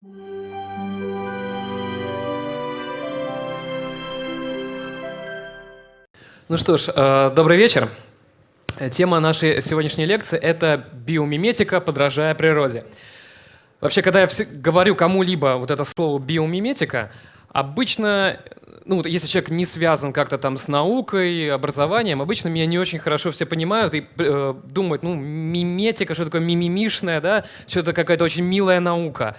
Ну что ж, э, добрый вечер. Тема нашей сегодняшней лекции — это биомиметика, подражая природе. Вообще, когда я говорю кому-либо вот это слово биомиметика, обычно, ну, если человек не связан как-то там с наукой, образованием, обычно меня не очень хорошо все понимают и э, думают, ну, миметика, что такое мимимишная, да, что-то какая-то очень милая наука.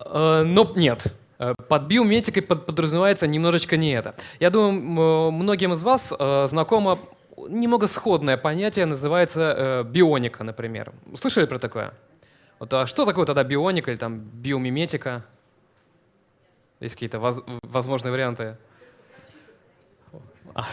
Э, но нет, Э, под биометикой подразумевается немножечко не это. Я думаю, многим из вас э, знакомо немного сходное понятие, называется э, бионика, например. Слышали про такое? Вот, а что такое тогда бионика или там биомиметика? Есть какие-то воз возможные варианты? А,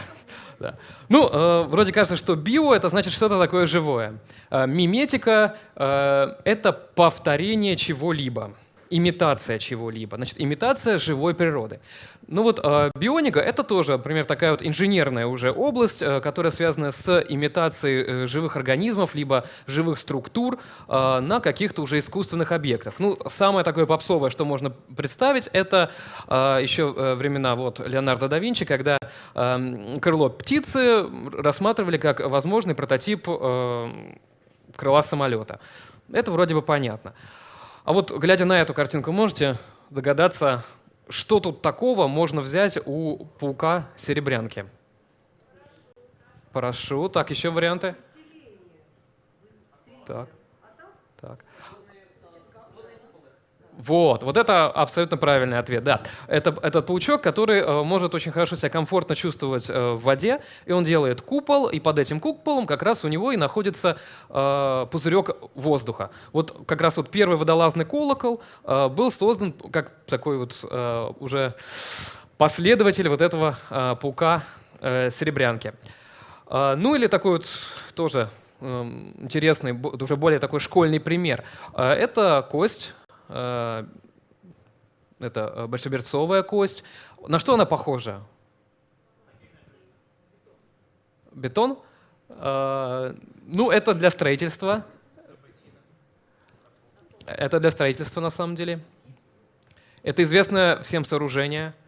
да. Ну, э, вроде кажется, что био — это значит что-то такое живое. Э, миметика э, — это повторение чего-либо имитация чего-либо. Значит, имитация живой природы. Ну вот э, бионика — это тоже, например, такая вот инженерная уже область, э, которая связана с имитацией э, живых организмов, либо живых структур э, на каких-то уже искусственных объектах. Ну, самое такое попсовое, что можно представить, это э, еще времена вот Леонардо да Винчи, когда э, крыло птицы рассматривали как возможный прототип э, крыла самолета. Это вроде бы понятно. А вот, глядя на эту картинку, можете догадаться, что тут такого можно взять у паука-серебрянки? Парашют. Так, еще варианты? Так. Вот, вот это абсолютно правильный ответ, да. Это, этот паучок, который э, может очень хорошо себя комфортно чувствовать э, в воде, и он делает купол, и под этим куполом как раз у него и находится э, пузырек воздуха. Вот как раз вот первый водолазный колокол э, был создан как такой вот э, уже последователь вот этого э, паука э, серебрянки. Э, ну или такой вот тоже э, интересный, уже более такой школьный пример. Э, это кость это э, большеберцовая кость. На что она похожа? Бетон? Э, ну, это для строительства. Это для строительства на самом деле. Это известное всем сооружение –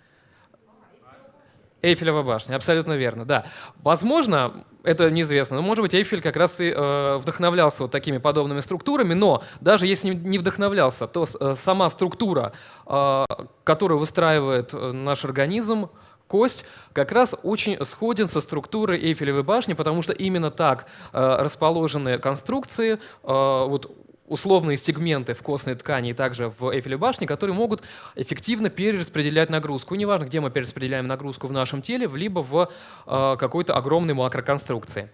Эйфелева башня, абсолютно верно, да. Возможно, это неизвестно, но, может быть, Эйфель как раз и э, вдохновлялся вот такими подобными структурами, но даже если не вдохновлялся, то э, сама структура, э, которую выстраивает э, наш организм, кость как раз очень сходен со структурой Эйфелевой башни, потому что именно так э, расположены конструкции, э, вот условные сегменты в костной ткани и также в Эйфелевой башне, которые могут эффективно перераспределять нагрузку. И неважно, где мы перераспределяем нагрузку в нашем теле, либо в э, какой-то огромной макроконструкции.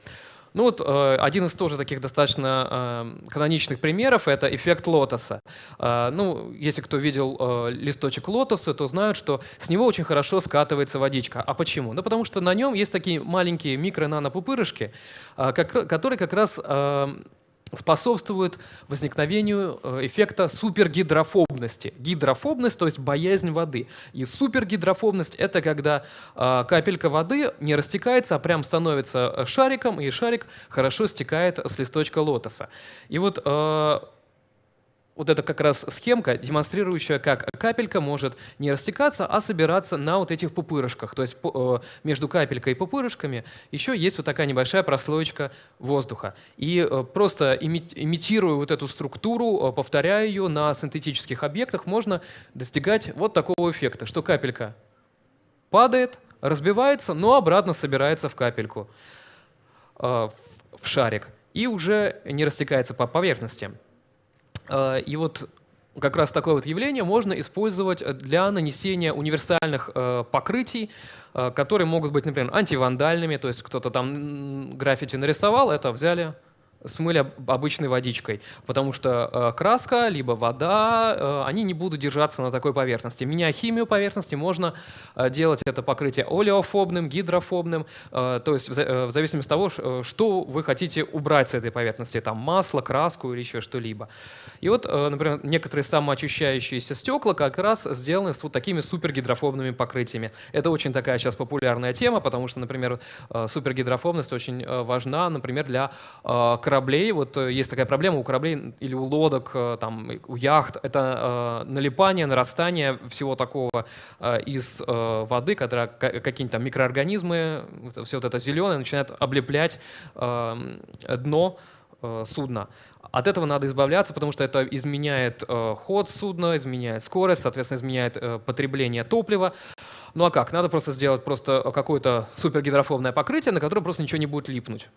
Ну вот э, один из тоже таких достаточно э, каноничных примеров — это эффект лотоса. Э, ну, если кто видел э, листочек лотоса, то знают, что с него очень хорошо скатывается водичка. А почему? Ну, потому что на нем есть такие маленькие микро-нано-пупырышки, э, которые как раз э, способствует возникновению э, эффекта супергидрофобности. Гидрофобность, то есть боязнь воды. И супергидрофобность — это когда э, капелька воды не растекается, а прям становится э, шариком, и шарик хорошо стекает с листочка лотоса. И вот вот это как раз схемка, демонстрирующая, как капелька может не растекаться, а собираться на вот этих пупырышках. То есть э, между капелькой и пупырышками еще есть вот такая небольшая прослоечка воздуха. И э, просто имитируя вот эту структуру, э, повторяя ее на синтетических объектах, можно достигать вот такого эффекта, что капелька падает, разбивается, но обратно собирается в капельку, в шарик, и уже не растекается по поверхности. Э, и вот как раз такое вот явление можно использовать для нанесения универсальных э, покрытий, э, которые могут быть, например, антивандальными, то есть кто-то там граффити нарисовал, это взяли, смыли обычной водичкой, потому что э, краска либо вода, э, они не будут держаться на такой поверхности. Меняя химию поверхности, можно э, делать это покрытие олеофобным, гидрофобным, э, то есть в, э, в зависимости от того, э, что вы хотите убрать с этой поверхности, там масло, краску или еще что-либо. И вот, э, например, некоторые самоочищающиеся стекла как раз сделаны с вот такими супергидрофобными покрытиями. Это очень такая сейчас популярная тема, потому что, например, э, супергидрофобность очень э, важна, например, для э, кораблей, вот есть такая проблема у кораблей или у лодок, там, у яхт, это налипание, нарастание всего такого из воды, когда какие-нибудь там микроорганизмы, все вот это зеленое начинает облеплять дно судна. От этого надо избавляться, потому что это изменяет э, ход судна, изменяет скорость, соответственно, изменяет э, потребление топлива. Ну а как? Надо просто сделать просто какое-то супергидрофобное покрытие, на которое просто ничего не будет липнуть.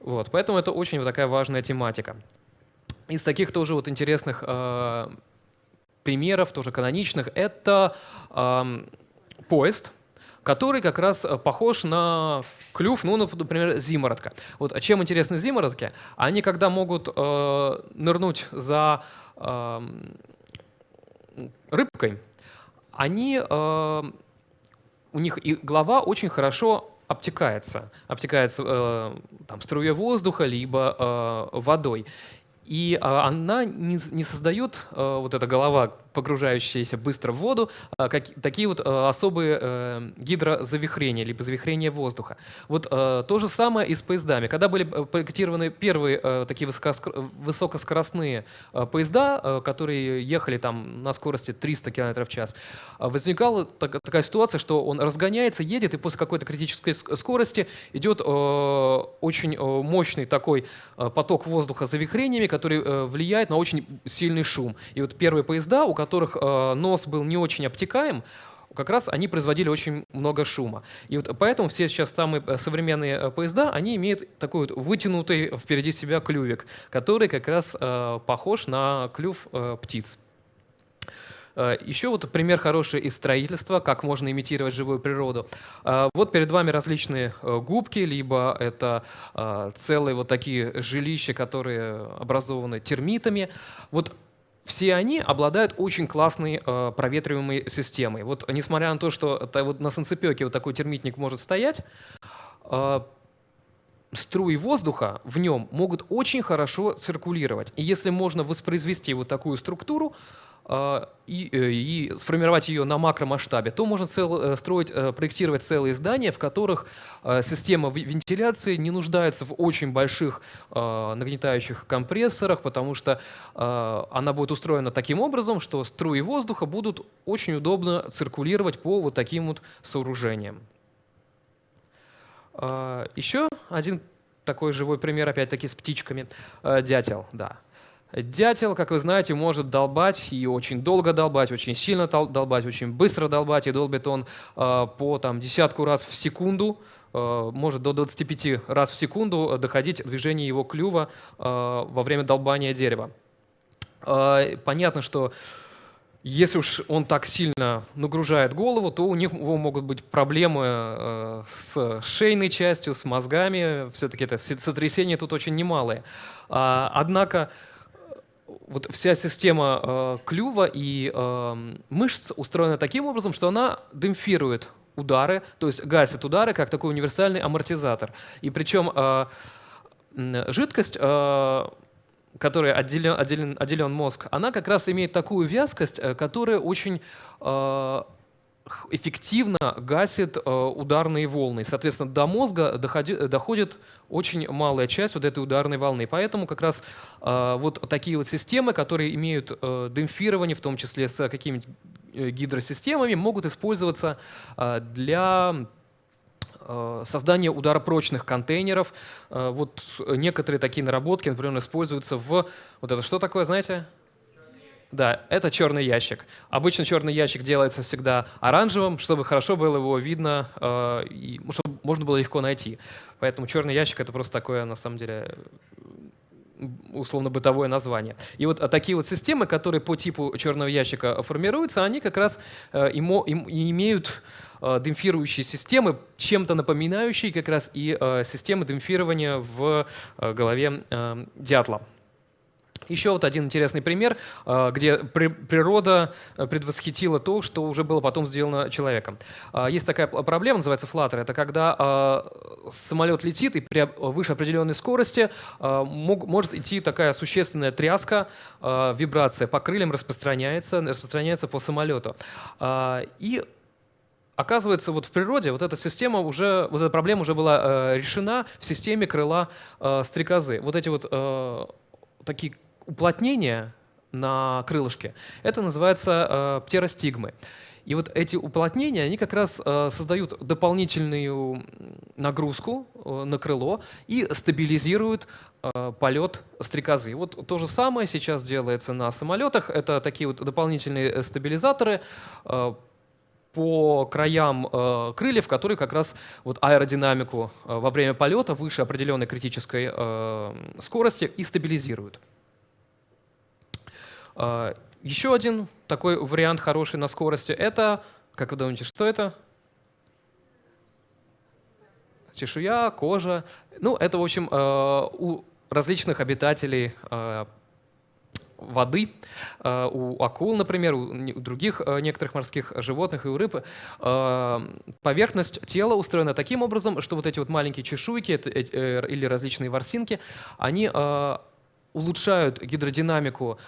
Вот, поэтому это очень вот такая важная тематика. Из таких тоже вот интересных э, примеров, тоже каноничных, это э, поезд, который как раз э, похож на клюв, ну, например, зимородка. Вот а чем интересны зимородки? Они когда могут э, нырнуть за э, рыбкой, они, э, у них и голова очень хорошо обтекается, обтекается э, там, струей воздуха, либо э, водой. И э, она не, не создает, э, вот эта голова, погружающиеся быстро в воду, а, как, такие вот а, особые э, гидрозавихрения, либо завихрения воздуха. Вот э, то же самое и с поездами. Когда были э, проектированы первые такие высокоскоростные поезда, которые ехали там на скорости 300 км в час, возникала такая ситуация, что он разгоняется, едет, и после какой-то критической скорости идет очень мощный такой поток воздуха завихрениями, который влияет на очень сильный шум. И вот первые поезда, у которых которых э, нос был не очень обтекаем, как раз они производили очень много шума. И вот поэтому все сейчас самые э, современные э, поезда, они имеют такой вот вытянутый впереди себя клювик, который как раз похож на клюв птиц. Еще вот пример хороший из строительства, как можно имитировать живую природу. Вот перед вами различные губки, либо это целые вот такие жилища, которые образованы термитами. Вот все они обладают очень классной э, проветриваемой системой. Вот несмотря на то, что это, вот на санцепёке вот такой термитник может стоять, э, струи воздуха в нем могут очень хорошо циркулировать. И если можно воспроизвести вот такую структуру, а, и, э, и сформировать ее на макромасштабе, то можно цел, э, строить, э, проектировать целые здания, в которых система вентиляции не нуждается в очень больших нагнетающих компрессорах, потому что она будет устроена таким образом, что струи воздуха будут очень удобно циркулировать по вот таким вот сооружениям. Еще один такой живой пример, опять-таки с птичками. Дятел, да. Дятел, как вы знаете, может долбать и очень долго долбать, очень сильно долбать, очень быстро долбать, и долбит он э, по там, десятку раз в секунду, может до 25 раз в секунду доходить движение его клюва во время долбания дерева. Понятно, что если уж он так сильно нагружает голову, то у него могут быть проблемы э, с шейной частью, с мозгами. Все-таки это сотрясения тут очень немалые. А, однако вот вся система э, клюва и э, мышц устроена таким образом, что она демпфирует удары, то есть гасит удары как такой универсальный амортизатор. И причем э, жидкость, э, которой отделен, отделен, отделен мозг, она как раз имеет такую вязкость, э, которая очень э, эффективно гасит э, ударные волны. Соответственно, до мозга доходи, доходит очень малая часть вот этой ударной волны. Поэтому как раз вот такие вот системы, которые имеют демпфирование, в том числе с э, гидросистемами, могут использоваться для э, создания ударопрочных контейнеров. Э, вот некоторые такие наработки, например, используются в... Вот это что такое, знаете? Да, это черный ящик. Обычно черный ящик делается всегда оранжевым, чтобы хорошо было его видно э, и чтобы можно было легко найти. Поэтому черный ящик это просто такое, на самом деле, условно-бытовое название. И вот такие вот системы, которые по типу черного ящика формируются, они как раз им, имеют демпфирующие системы, чем-то напоминающие как раз и э, системы демпфирования в э, голове э, дятла. Еще вот один интересный пример, где природа э, предвосхитила то, что уже было потом сделано человеком. Есть такая проблема, называется флаттер. Это когда самолет летит и при выше определенной скорости может идти такая существенная тряска, вибрация по крыльям распространяется, распространяется по самолету. И оказывается, вот в природе вот эта система уже, вот эта проблема уже была э, решена в системе крыла э, стрекозы. Вот эти вот э, такие уплотнения на крылышке, это называется э, птеростигмы. И вот эти уплотнения, они как раз э, создают дополнительную нагрузку э, на крыло и стабилизируют э, полет стрекозы. Вот то же самое сейчас делается на самолетах. Это такие вот дополнительные стабилизаторы по краям э, крыльев, которые как раз вот аэродинамику э, во время полета выше определенной критической э, скорости и стабилизируют. Э, еще один такой вариант хороший на скорости — это, как вы думаете, что это? Чешуя, кожа. Ну, это, в общем, э, у различных обитателей э, воды, э, у акул, например, у других э, некоторых морских животных и у рыб, э, поверхность тела устроена таким образом, что вот эти вот маленькие чешуйки или различные ворсинки, они улучшают гидродинамику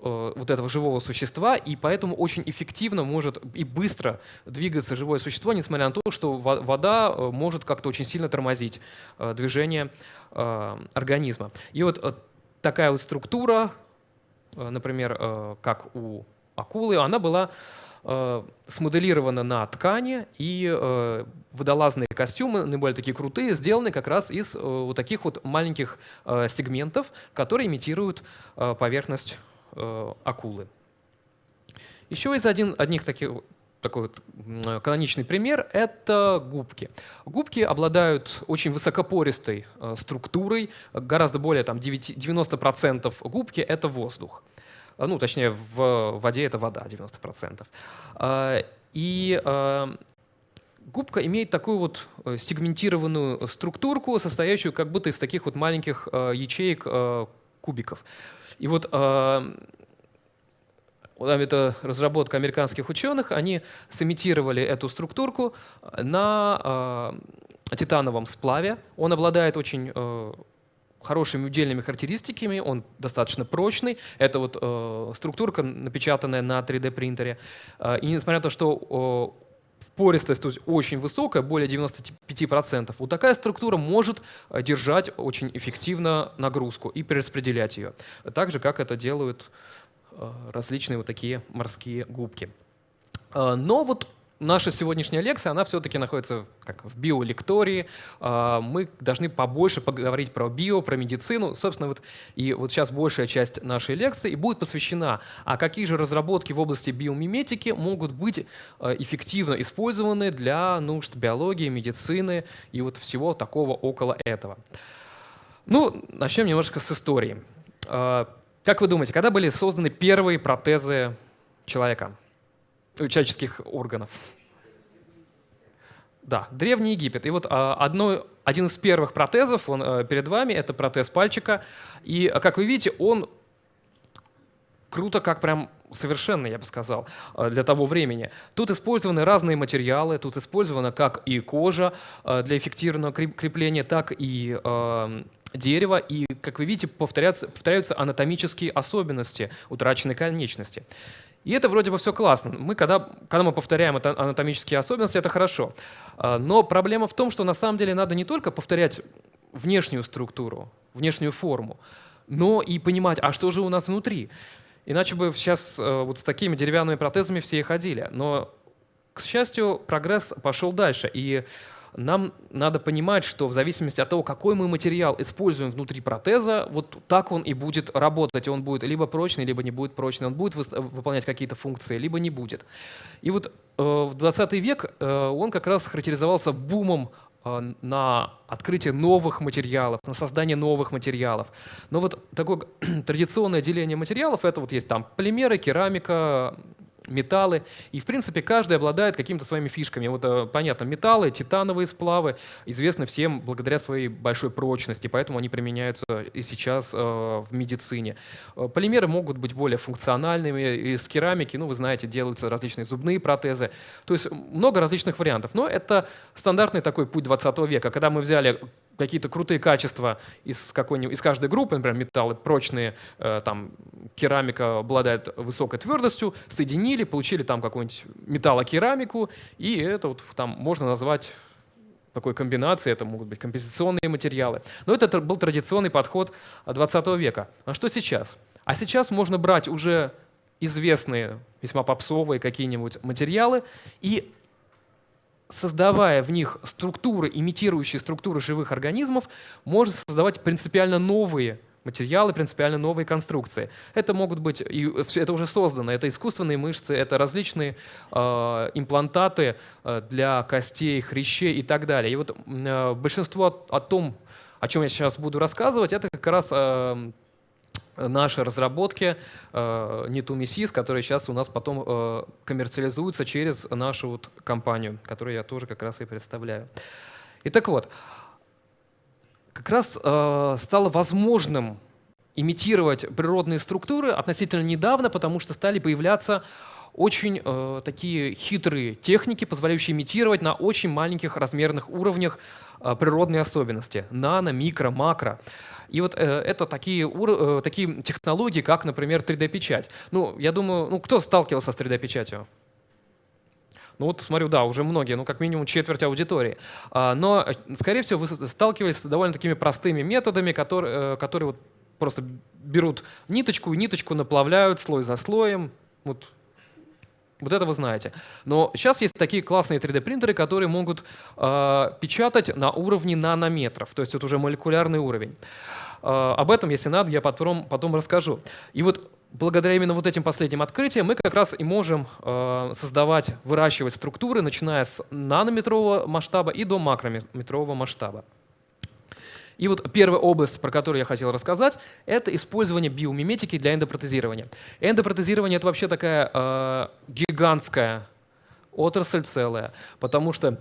вот этого живого существа, и поэтому очень эффективно может и быстро двигаться живое существо, несмотря на то, что вода может как-то очень сильно тормозить движение организма. И вот такая вот структура, э, например, э, как у акулы, она была э, смоделирована на ткани, и водолазные костюмы, наиболее такие крутые, сделаны как раз из вот таких вот маленьких сегментов, которые имитируют поверхность акулы. Еще из один, одних таких такой вот каноничный пример — это губки. Губки обладают очень высокопористой э, структурой, гораздо более там, 90% губки — это воздух. Э, ну, точнее, в воде это вода, 90%. Э, и губка имеет такую вот сегментированную структурку, состоящую как будто из таких вот маленьких ячеек кубиков. И вот это разработка американских ученых, они сымитировали эту структурку на э, титановом сплаве. Он обладает очень э, хорошими удельными характеристиками, он достаточно прочный. Это вот э, структурка, напечатанная на 3D принтере. Э, и несмотря на то, что э, пористость то есть очень высокая, более 95%, вот такая структура может держать очень эффективно нагрузку и перераспределять ее. Так же, как это делают Э, различные вот такие морские губки. Э, но вот наша сегодняшняя лекция, она все-таки находится как в биолектории. Э, мы должны побольше поговорить про био, про медицину. Собственно, вот и вот сейчас большая часть нашей лекции будет посвящена, а какие же разработки в области биомиметики могут быть эффективно использованы для нужд биологии, медицины и вот всего такого около этого. Ну, начнем немножко с истории. Как вы думаете, когда были созданы первые протезы человека, человеческих органов? Да, Древний Египет. И вот а, одно, один из первых протезов, он а, перед вами, это протез пальчика. И, как вы видите, он круто, как прям совершенно, я бы сказал, для того времени. Тут использованы разные материалы, тут использована как и кожа для эффективного крепления, так и дерева, и, как вы видите, повторяются, повторяются анатомические особенности утраченной конечности. И это вроде бы все классно. Мы, когда, когда мы повторяем это анатомические особенности, это хорошо. А, но проблема в том, что на самом деле надо не только повторять внешнюю структуру, внешнюю форму, но и понимать, а что же у нас внутри. Иначе бы сейчас э, вот с такими деревянными протезами все и ходили. Но, к счастью, прогресс пошел дальше. И нам надо понимать, что в зависимости от того, какой мы материал используем внутри протеза, вот так он и будет работать. Он будет либо прочный, либо не будет прочный. Он будет выполнять какие-то функции, либо не будет. И вот э, в 20 век э, он как раз характеризовался бумом э, на открытие новых материалов, на создание новых материалов. Но вот такое традиционное деление материалов, это вот есть там полимеры, керамика, металлы. И, в принципе, каждый обладает какими-то своими фишками. Вот, э, понятно, металлы, титановые сплавы известны всем благодаря своей большой прочности, поэтому они применяются и сейчас э, в медицине. Э, полимеры могут быть более функциональными. Из керамики, ну, вы знаете, делаются различные зубные протезы. То есть много различных вариантов. Но это стандартный такой путь 20 века, когда мы взяли какие-то крутые качества из, из каждой группы, например, металлы прочные, э, там керамика обладает высокой твердостью, соединили, получили там какую-нибудь металлокерамику, и это вот там можно назвать такой комбинацией, это могут быть компенсационные материалы. Но это был традиционный подход 20 века. А что сейчас? А сейчас можно брать уже известные, весьма попсовые какие-нибудь материалы и создавая в них структуры, имитирующие структуры живых организмов, можно создавать принципиально новые материалы, принципиально новые конструкции. Это могут быть, и это уже создано, это искусственные мышцы, это различные э, имплантаты э, для костей, хрящей и так далее. И вот э, большинство о, о том, о чем я сейчас буду рассказывать, это как раз э, наши разработки э, которые сейчас у нас потом э, коммерциализуются через нашу вот компанию, которую я тоже как раз и представляю. И так вот, как раз э, стало возможным имитировать природные структуры относительно недавно, потому что стали появляться очень э, такие хитрые техники, позволяющие имитировать на очень маленьких размерных уровнях э, природные особенности, нано, микро, макро. И вот э, это такие, э, такие технологии, как, например, 3D-печать. Ну, я думаю, ну, кто сталкивался с 3D-печатью? Ну вот смотрю, да, уже многие, ну как минимум четверть аудитории. А, но, э, скорее всего, вы сталкивались с довольно такими простыми методами, которые, которые вот просто берут ниточку и ниточку наплавляют слой за слоем. Вот вот это вы знаете. Но сейчас есть такие классные 3D-принтеры, которые могут э, печатать на уровне нанометров, то есть это уже молекулярный уровень. Э, об этом, если надо, я потом, потом расскажу. И вот благодаря именно вот этим последним открытиям мы как раз и можем э, создавать, выращивать структуры, начиная с нанометрового масштаба и до макрометрового масштаба. И вот первая область, про которую я хотел рассказать, это использование биомиметики для эндопротезирования. Эндопротезирование — это вообще такая э, гигантская отрасль целая, потому что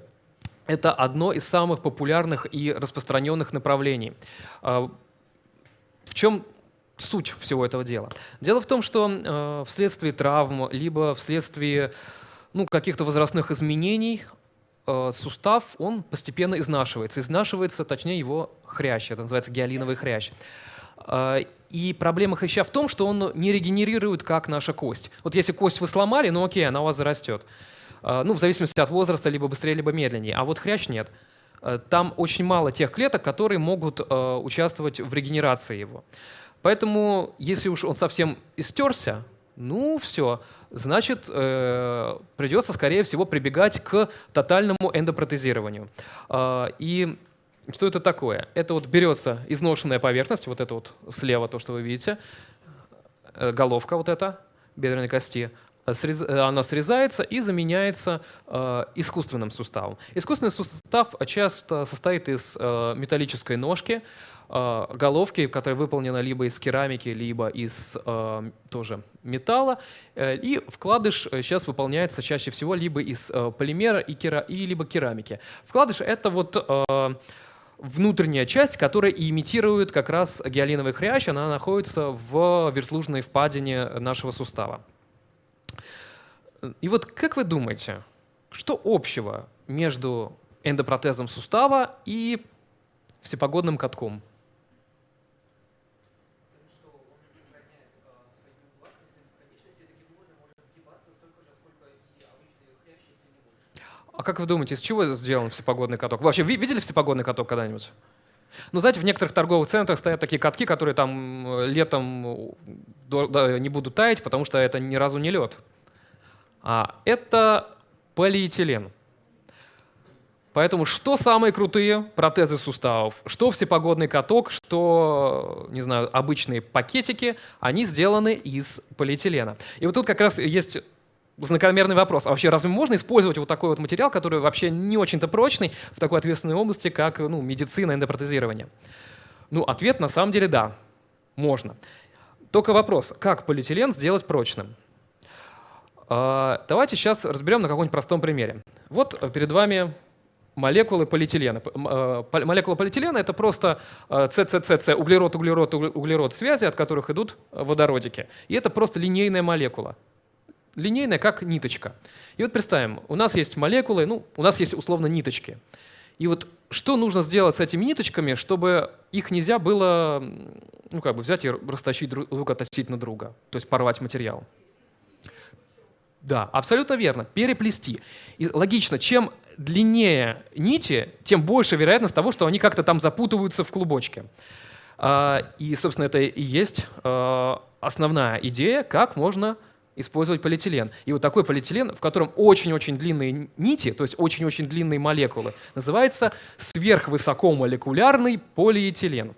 это одно из самых популярных и распространенных направлений. В чем суть всего этого дела? Дело в том, что э, вследствие травм, либо вследствие ну, каких-то возрастных изменений Э, сустав, он постепенно изнашивается. Изнашивается, точнее, его хрящ, это называется гиалиновый хрящ. Э, и проблема хряща в том, что он не регенерирует, как наша кость. Вот если кость вы сломали, ну окей, она у вас зарастет. Э, ну, в зависимости от возраста, либо быстрее, либо медленнее. А вот хрящ нет. Там очень мало тех клеток, которые могут участвовать в регенерации его. Поэтому, если уж он совсем истерся, ну все, значит, э, придется, скорее всего, прибегать к тотальному эндопротезированию. Э, и что это такое? Это вот берется изношенная поверхность, вот это вот слева то, что вы видите, э, головка вот эта бедренной кости, срез, э, она срезается и заменяется э, искусственным суставом. Искусственный сустав часто состоит из э, металлической ножки, Э, головки, которая выполнена либо из керамики, либо из э, тоже металла. Э, и вкладыш сейчас выполняется чаще всего либо из полимера и, кера, и либо керамики. Вкладыш — это вот внутренняя часть, которая имитирует как раз гиалиновый хрящ, она находится в вертлужной впадине нашего сустава. И вот как вы думаете, что общего между эндопротезом сустава и всепогодным катком? А как вы думаете, из чего сделан всепогодный каток? Вы вообще видели всепогодный каток когда-нибудь? Ну, знаете, в некоторых торговых центрах стоят такие катки, которые там э, летом э, не будут таять, потому что это ни разу не лед. А это полиэтилен. Поэтому что самые крутые протезы суставов, что всепогодный каток, что, не знаю, обычные пакетики, они сделаны из полиэтилена. И вот тут как раз есть закономерный вопрос. А вообще разве можно использовать вот такой вот материал, который вообще не очень-то прочный в такой ответственной области, как ну, медицина, эндопротезирование? Ну, ответ на самом деле да, можно. Только вопрос, как полиэтилен сделать прочным? А, давайте сейчас разберем на каком-нибудь простом примере. Вот перед вами молекулы полиэтилена. А, молекула полиэтилена — это просто ЦЦЦЦ, углерод, углерод, углерод связи, от которых идут водородики. И это просто линейная молекула линейная, как ниточка. И вот представим, у нас есть молекулы, ну, у нас есть условно ниточки. И вот что нужно сделать с этими ниточками, чтобы их нельзя было ну, как бы взять и растащить друг относительно друга, то есть порвать материал? Да, абсолютно верно. Переплести. И логично, чем длиннее нити, тем больше вероятность того, что они как-то там запутываются в клубочке. А, и, собственно, это и есть а, основная идея, как можно использовать полиэтилен. И вот такой полиэтилен, в котором очень-очень длинные нити, то есть очень-очень длинные молекулы, называется сверхвысокомолекулярный полиэтилен.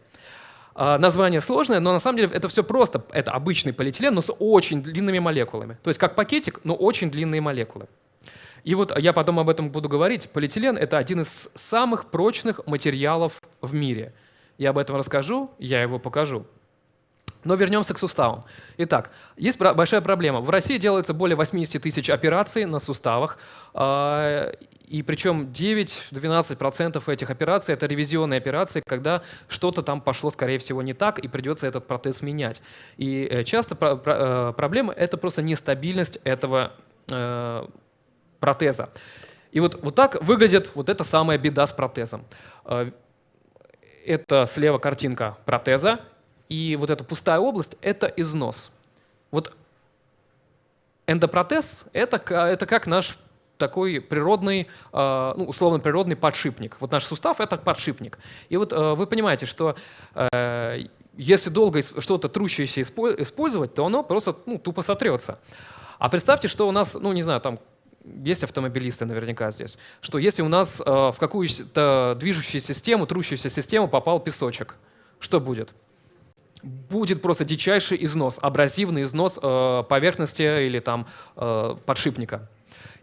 А, название сложное, но на самом деле это все просто. Это обычный полиэтилен, но с очень длинными молекулами. То есть как пакетик, но очень длинные молекулы. И вот я потом об этом буду говорить. Полиэтилен — это один из самых прочных материалов в мире. Я об этом расскажу, я его покажу. Но вернемся к суставам. Итак, есть большая проблема. В России делается более 80 тысяч операций на суставах, а, и причем 9-12% этих операций — это ревизионные операции, когда что-то там пошло, скорее всего, не так, и придется этот протез менять. И э, часто э, проблема — это просто нестабильность этого э, протеза. И вот, вот так выглядит вот эта самая беда с протезом. Это слева картинка протеза, и вот эта пустая область — это износ. Вот эндопротез — это, это как наш такой природный, а, ну, условно природный подшипник. Вот наш сустав — это подшипник. И вот а, вы понимаете, что э, если долго что-то трущееся использовать, то оно просто ну, тупо сотрется. А представьте, что у нас, ну не знаю, там есть автомобилисты наверняка здесь, что если у нас э, в какую-то движущую систему, трущуюся систему попал песочек, что будет? Будет просто дичайший износ, абразивный износ э, поверхности или там э, подшипника.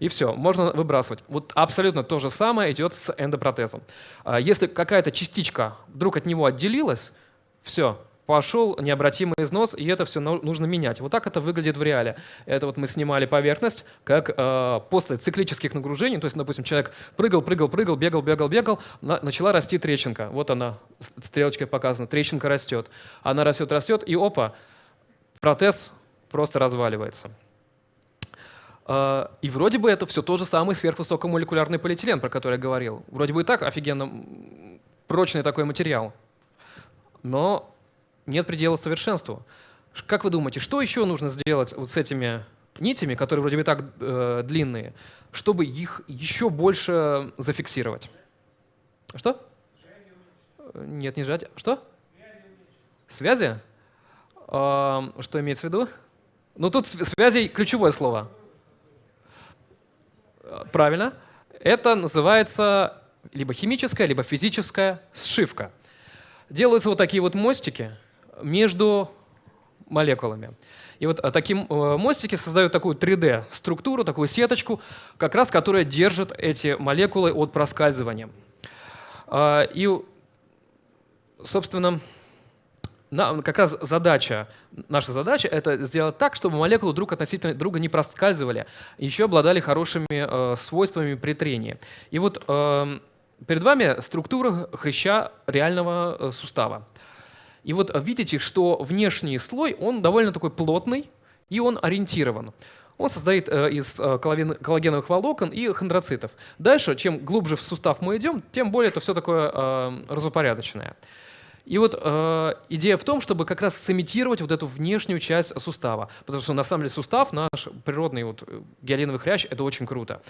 И все, можно выбрасывать. Вот абсолютно то же самое идет с эндопротезом. А если какая-то частичка вдруг от него отделилась, все, пошел необратимый износ, и это все нужно менять. Вот так это выглядит в реале. Это вот мы снимали поверхность, как э, после циклических нагружений, то есть, допустим, человек прыгал, прыгал, прыгал, бегал, бегал, бегал, на, начала расти трещинка. Вот она, стрелочкой показана, трещинка растет. Она растет, растет, и опа, протез просто разваливается. Э, и вроде бы это все тот же самый сверхвысокомолекулярный полиэтилен, про который я говорил. Вроде бы и так офигенно прочный такой материал. Но нет предела совершенству. Как вы думаете, что еще нужно сделать вот с этими нитями, которые вроде бы так э, длинные, чтобы их еще больше зафиксировать? Что? Нет, не сжать. Что? Связи? Э, что имеется в виду? Ну тут связи ключевое слово. Правильно. Это называется либо химическая, либо физическая сшивка. Делаются вот такие вот мостики, между молекулами. И вот а, таким э, мостики создают такую 3D-структуру, такую сеточку, как раз которая держит эти молекулы от проскальзывания. А, и, собственно, как раз задача, наша задача — это сделать так, чтобы молекулы друг относительно друга не проскальзывали, еще обладали хорошими э, свойствами при трении. И вот э, перед вами структура хряща реального сустава. И вот видите, что внешний слой, он довольно такой плотный, и он ориентирован. Он состоит э, из э, коллагеновых волокон и хондроцитов. Дальше, чем глубже в сустав мы идем, тем более это все такое э, разупорядоченное. И вот э, идея в том, чтобы как раз сымитировать вот эту внешнюю часть сустава. Потому что на самом деле сустав, наш природный вот, гиалиновый хрящ, это очень круто.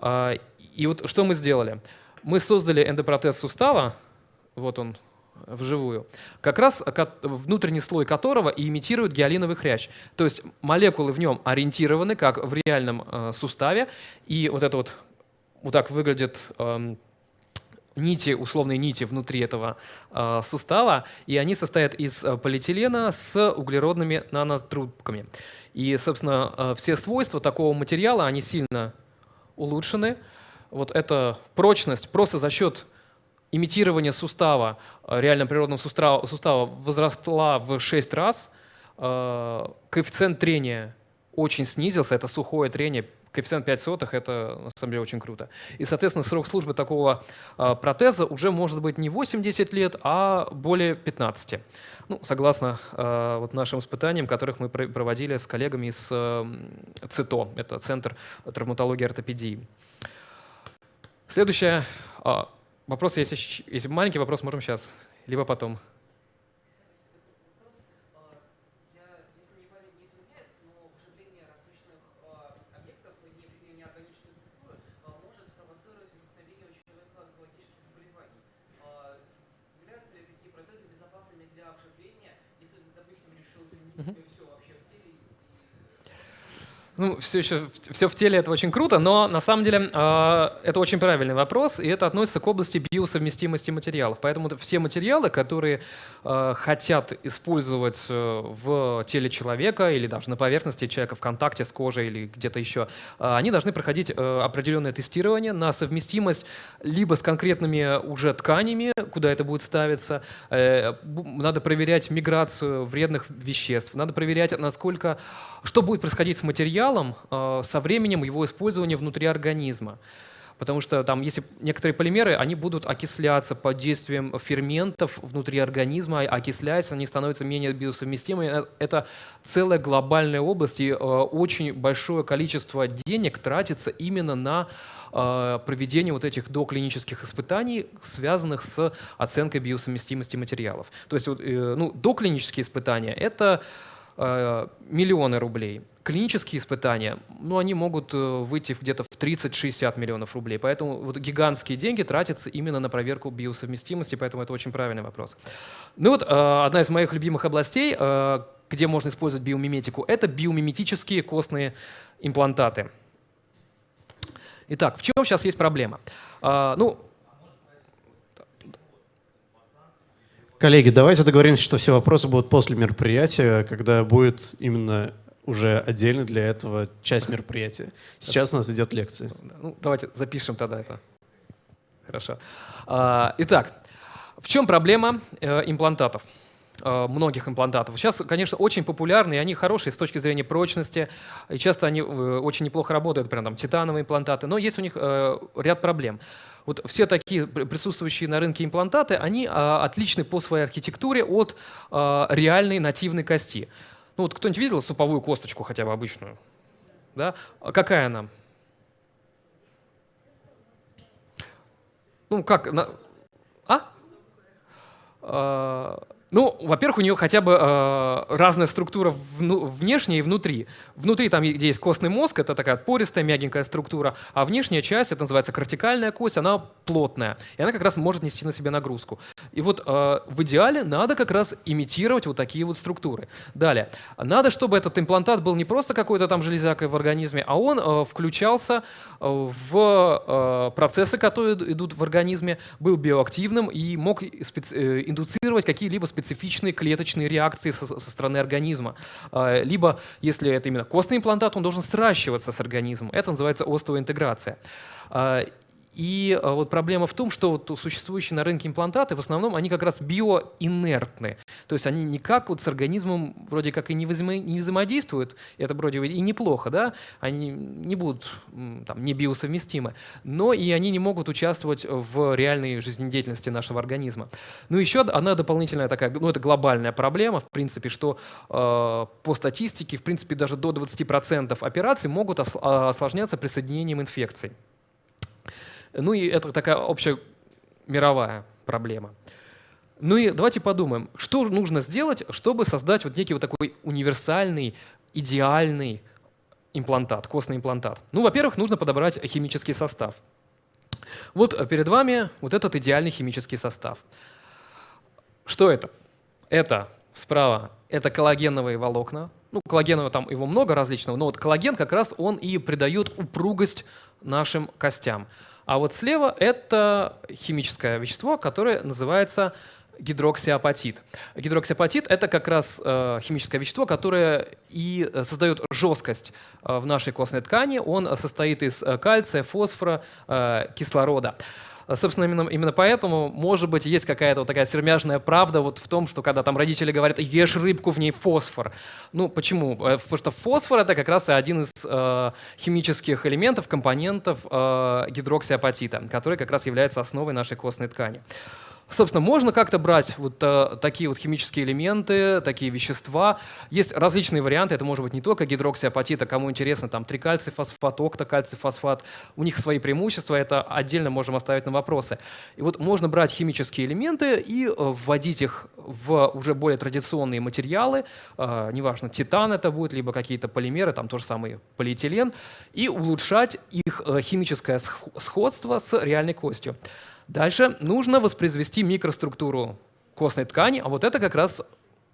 Э, и вот что мы сделали? Мы создали эндопротез сустава, вот он вживую, как раз внутренний слой которого и имитирует гиалиновый хрящ. То есть молекулы в нем ориентированы, как в реальном э, суставе, и вот это вот, вот так выглядит э, нити, условные нити внутри этого э, сустава, и они состоят из э, полиэтилена с углеродными нанотрубками. И, собственно, э, все свойства такого материала, они сильно улучшены. Вот эта прочность просто за счет имитирование сустава, э, реально природного сустава, сустава возросла в 6 раз, э, коэффициент трения очень снизился, это сухое трение, коэффициент 5 сотых, это на самом деле очень круто. И, соответственно, срок службы такого э, протеза уже может быть не 8-10 лет, а более 15. Ну, согласно вот нашим испытаниям, которых мы проводили с коллегами из ЦИТО, это Центр травматологии и ортопедии. Следующая Вопрос, если, если маленький вопрос, можем сейчас, либо потом. Ну, все еще все в теле это очень круто, но на самом деле э, это очень правильный вопрос, и это относится к области биосовместимости материалов. Поэтому все материалы, которые э, хотят использовать э, в теле человека или даже на поверхности человека в контакте с кожей или где-то еще, э, они должны проходить э, определенное тестирование на совместимость либо с конкретными уже тканями, куда это будет ставиться, э, надо проверять миграцию вредных веществ, надо проверять, насколько, что будет происходить с материалом, материалом э, со временем его использования внутри организма. Потому что там, если некоторые полимеры, они будут окисляться под действием ферментов внутри организма, а окисляясь, они становятся менее биосовместимыми. Э, это целая глобальная область, и э, очень большое количество денег тратится именно на проведение вот этих доклинических испытаний, связанных с оценкой биосовместимости материалов. То есть ну, доклинические испытания — это миллионы рублей клинические испытания, ну, они могут э, выйти где-то в 30-60 миллионов рублей. Поэтому вот гигантские деньги тратятся именно на проверку биосовместимости, поэтому это очень правильный вопрос. Ну вот э, одна из моих любимых областей, э, где можно использовать биомиметику, это биомиметические костные имплантаты. Итак, в чем сейчас есть проблема? Ну, Коллеги, давайте договоримся, что все вопросы будут после мероприятия, когда будет именно уже отдельно для этого часть мероприятия. Сейчас у нас идет лекция. Ну, давайте запишем тогда это. Хорошо. А, итак, в чем проблема э, имплантатов? Э, многих имплантатов. Сейчас, конечно, очень популярны, и они хорошие с точки зрения прочности, и часто они э, очень неплохо работают, прям там титановые имплантаты, но есть у них ряд проблем. Вот все такие присутствующие на рынке имплантаты, они отличны по своей архитектуре от реальной нативной кости. Ну вот кто-нибудь видел суповую косточку хотя бы обычную? Да? А какая она? Ну как? На... А? Ну, во-первых, у нее хотя бы э, разная структура вну, внешняя и внутри. Внутри там, где есть костный мозг, это такая пористая, мягенькая структура, а внешняя часть, это называется кортикальная кость, она плотная, и она как раз может нести на себе нагрузку. И вот э, в идеале надо как раз имитировать вот такие вот структуры. Далее, надо, чтобы этот имплантат был не просто какой-то там железякой в организме, а он э, включался э, в э, процессы, которые идут в организме, был биоактивным и мог э, индуцировать какие-либо специальные специфичные клеточные реакции со, со стороны организма. А, либо, если это именно костный имплантат, он должен сращиваться с организмом. Это называется остеоинтеграция. А, и а, вот проблема в том, что вот существующие на рынке имплантаты, в основном, они как раз биоинертны. То есть они никак вот с организмом вроде как и не, взаимо не взаимодействуют, это вроде и неплохо, да, они не будут там, не биосовместимы, но и они не могут участвовать в реальной жизнедеятельности нашего организма. Ну еще одна дополнительная такая, ну это глобальная проблема, в принципе, что э, по статистике, в принципе, даже до 20% операций могут осложняться присоединением инфекций. Ну и это такая общая мировая проблема. Ну и давайте подумаем, что нужно сделать, чтобы создать вот некий вот такой универсальный, идеальный имплантат, костный имплантат. Ну, во-первых, нужно подобрать химический состав. Вот перед вами вот этот идеальный химический состав. Что это? Это справа, это коллагеновые волокна. Ну, коллагенового там его много различного, но вот коллаген как раз он и придает упругость нашим костям. А вот слева это химическое вещество, которое называется гидроксиапатит. Гидроксиапатит — это как раз э, химическое вещество, которое и э, создает жесткость э, в нашей костной ткани. Он состоит из э, кальция, фосфора, э, кислорода. А, собственно, именно, именно поэтому, может быть, есть какая-то вот такая сермяжная правда вот в том, что когда там родители говорят «ешь рыбку, в ней фосфор». Ну, почему? Э, потому что фосфор — это как раз один из э, химических элементов, компонентов э, гидроксиапатита, который как раз является основой нашей костной ткани. Собственно, можно как-то брать вот а, такие вот химические элементы, такие вещества. Есть различные варианты, это может быть не только гидроксиапатит, а кому интересно, там трикальций фосфат, октокальций фосфат. У них свои преимущества, это отдельно можем оставить на вопросы. И вот можно брать химические элементы и э, вводить их в уже более традиционные материалы, э, неважно, титан это будет, либо какие-то полимеры, там тоже самый полиэтилен, и улучшать их химическое сходство с реальной костью. Дальше нужно воспроизвести микроструктуру костной ткани, а вот это как раз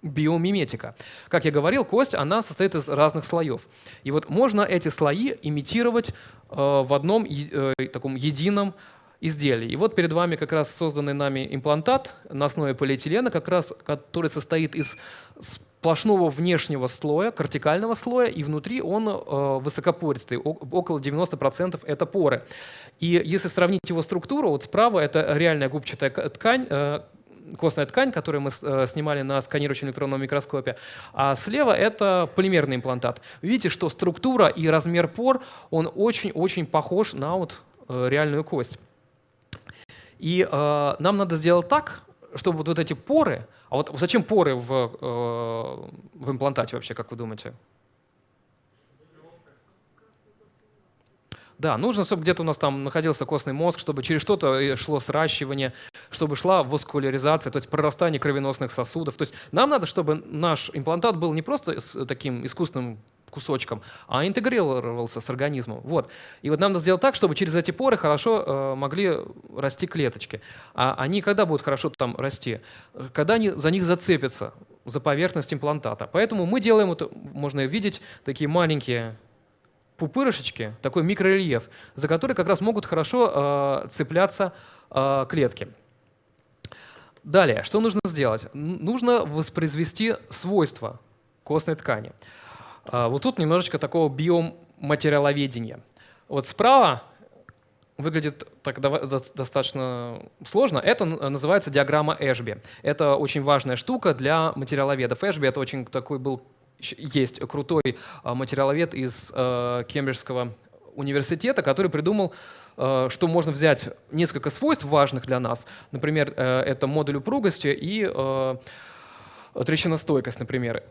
биомиметика. Как я говорил, кость, она состоит из разных слоев. И вот можно эти слои имитировать э, в одном э, таком едином изделий. И вот перед вами как раз созданный нами имплантат на основе полиэтилена, как раз, который состоит из сплошного внешнего слоя, кортикального слоя, и внутри он э, высокопористый, около 90% это поры. И если сравнить его структуру, вот справа это реальная губчатая ткань, э, костная ткань, которую мы э, снимали на сканирующем электронном микроскопе, а слева это полимерный имплантат. видите, что структура и размер пор, он очень-очень похож на вот э, реальную кость. И э, нам надо сделать так, чтобы вот, вот эти поры, а вот зачем поры в, э, в имплантате вообще, как вы думаете? Да, нужно, чтобы где-то у нас там находился костный мозг, чтобы через что-то э, шло сращивание, чтобы шла воскуляризация, то есть прорастание кровеносных сосудов. То есть нам надо, чтобы наш имплантат был не просто таким искусственным кусочком, а интегрировался с организмом. Вот. И вот нам надо сделать так, чтобы через эти поры хорошо э, могли расти клеточки. А они когда будут хорошо там расти? Когда они за них зацепятся, за поверхность имплантата. Поэтому мы делаем, это, можно видеть, такие маленькие пупырышечки, такой микрорельеф, за который как раз могут хорошо э, цепляться э, клетки. Далее, что нужно сделать? Нужно воспроизвести свойства костной ткани. Вот тут немножечко такого биоматериаловедения. Вот справа выглядит так достаточно сложно. Это называется диаграмма Эшби. Это очень важная штука для материаловедов. Эшби — это очень такой был, есть крутой а, материаловед из э, Кембриджского университета, который придумал что можно взять несколько свойств важных для нас. Например, э, это модуль упругости и трещиностойкость, например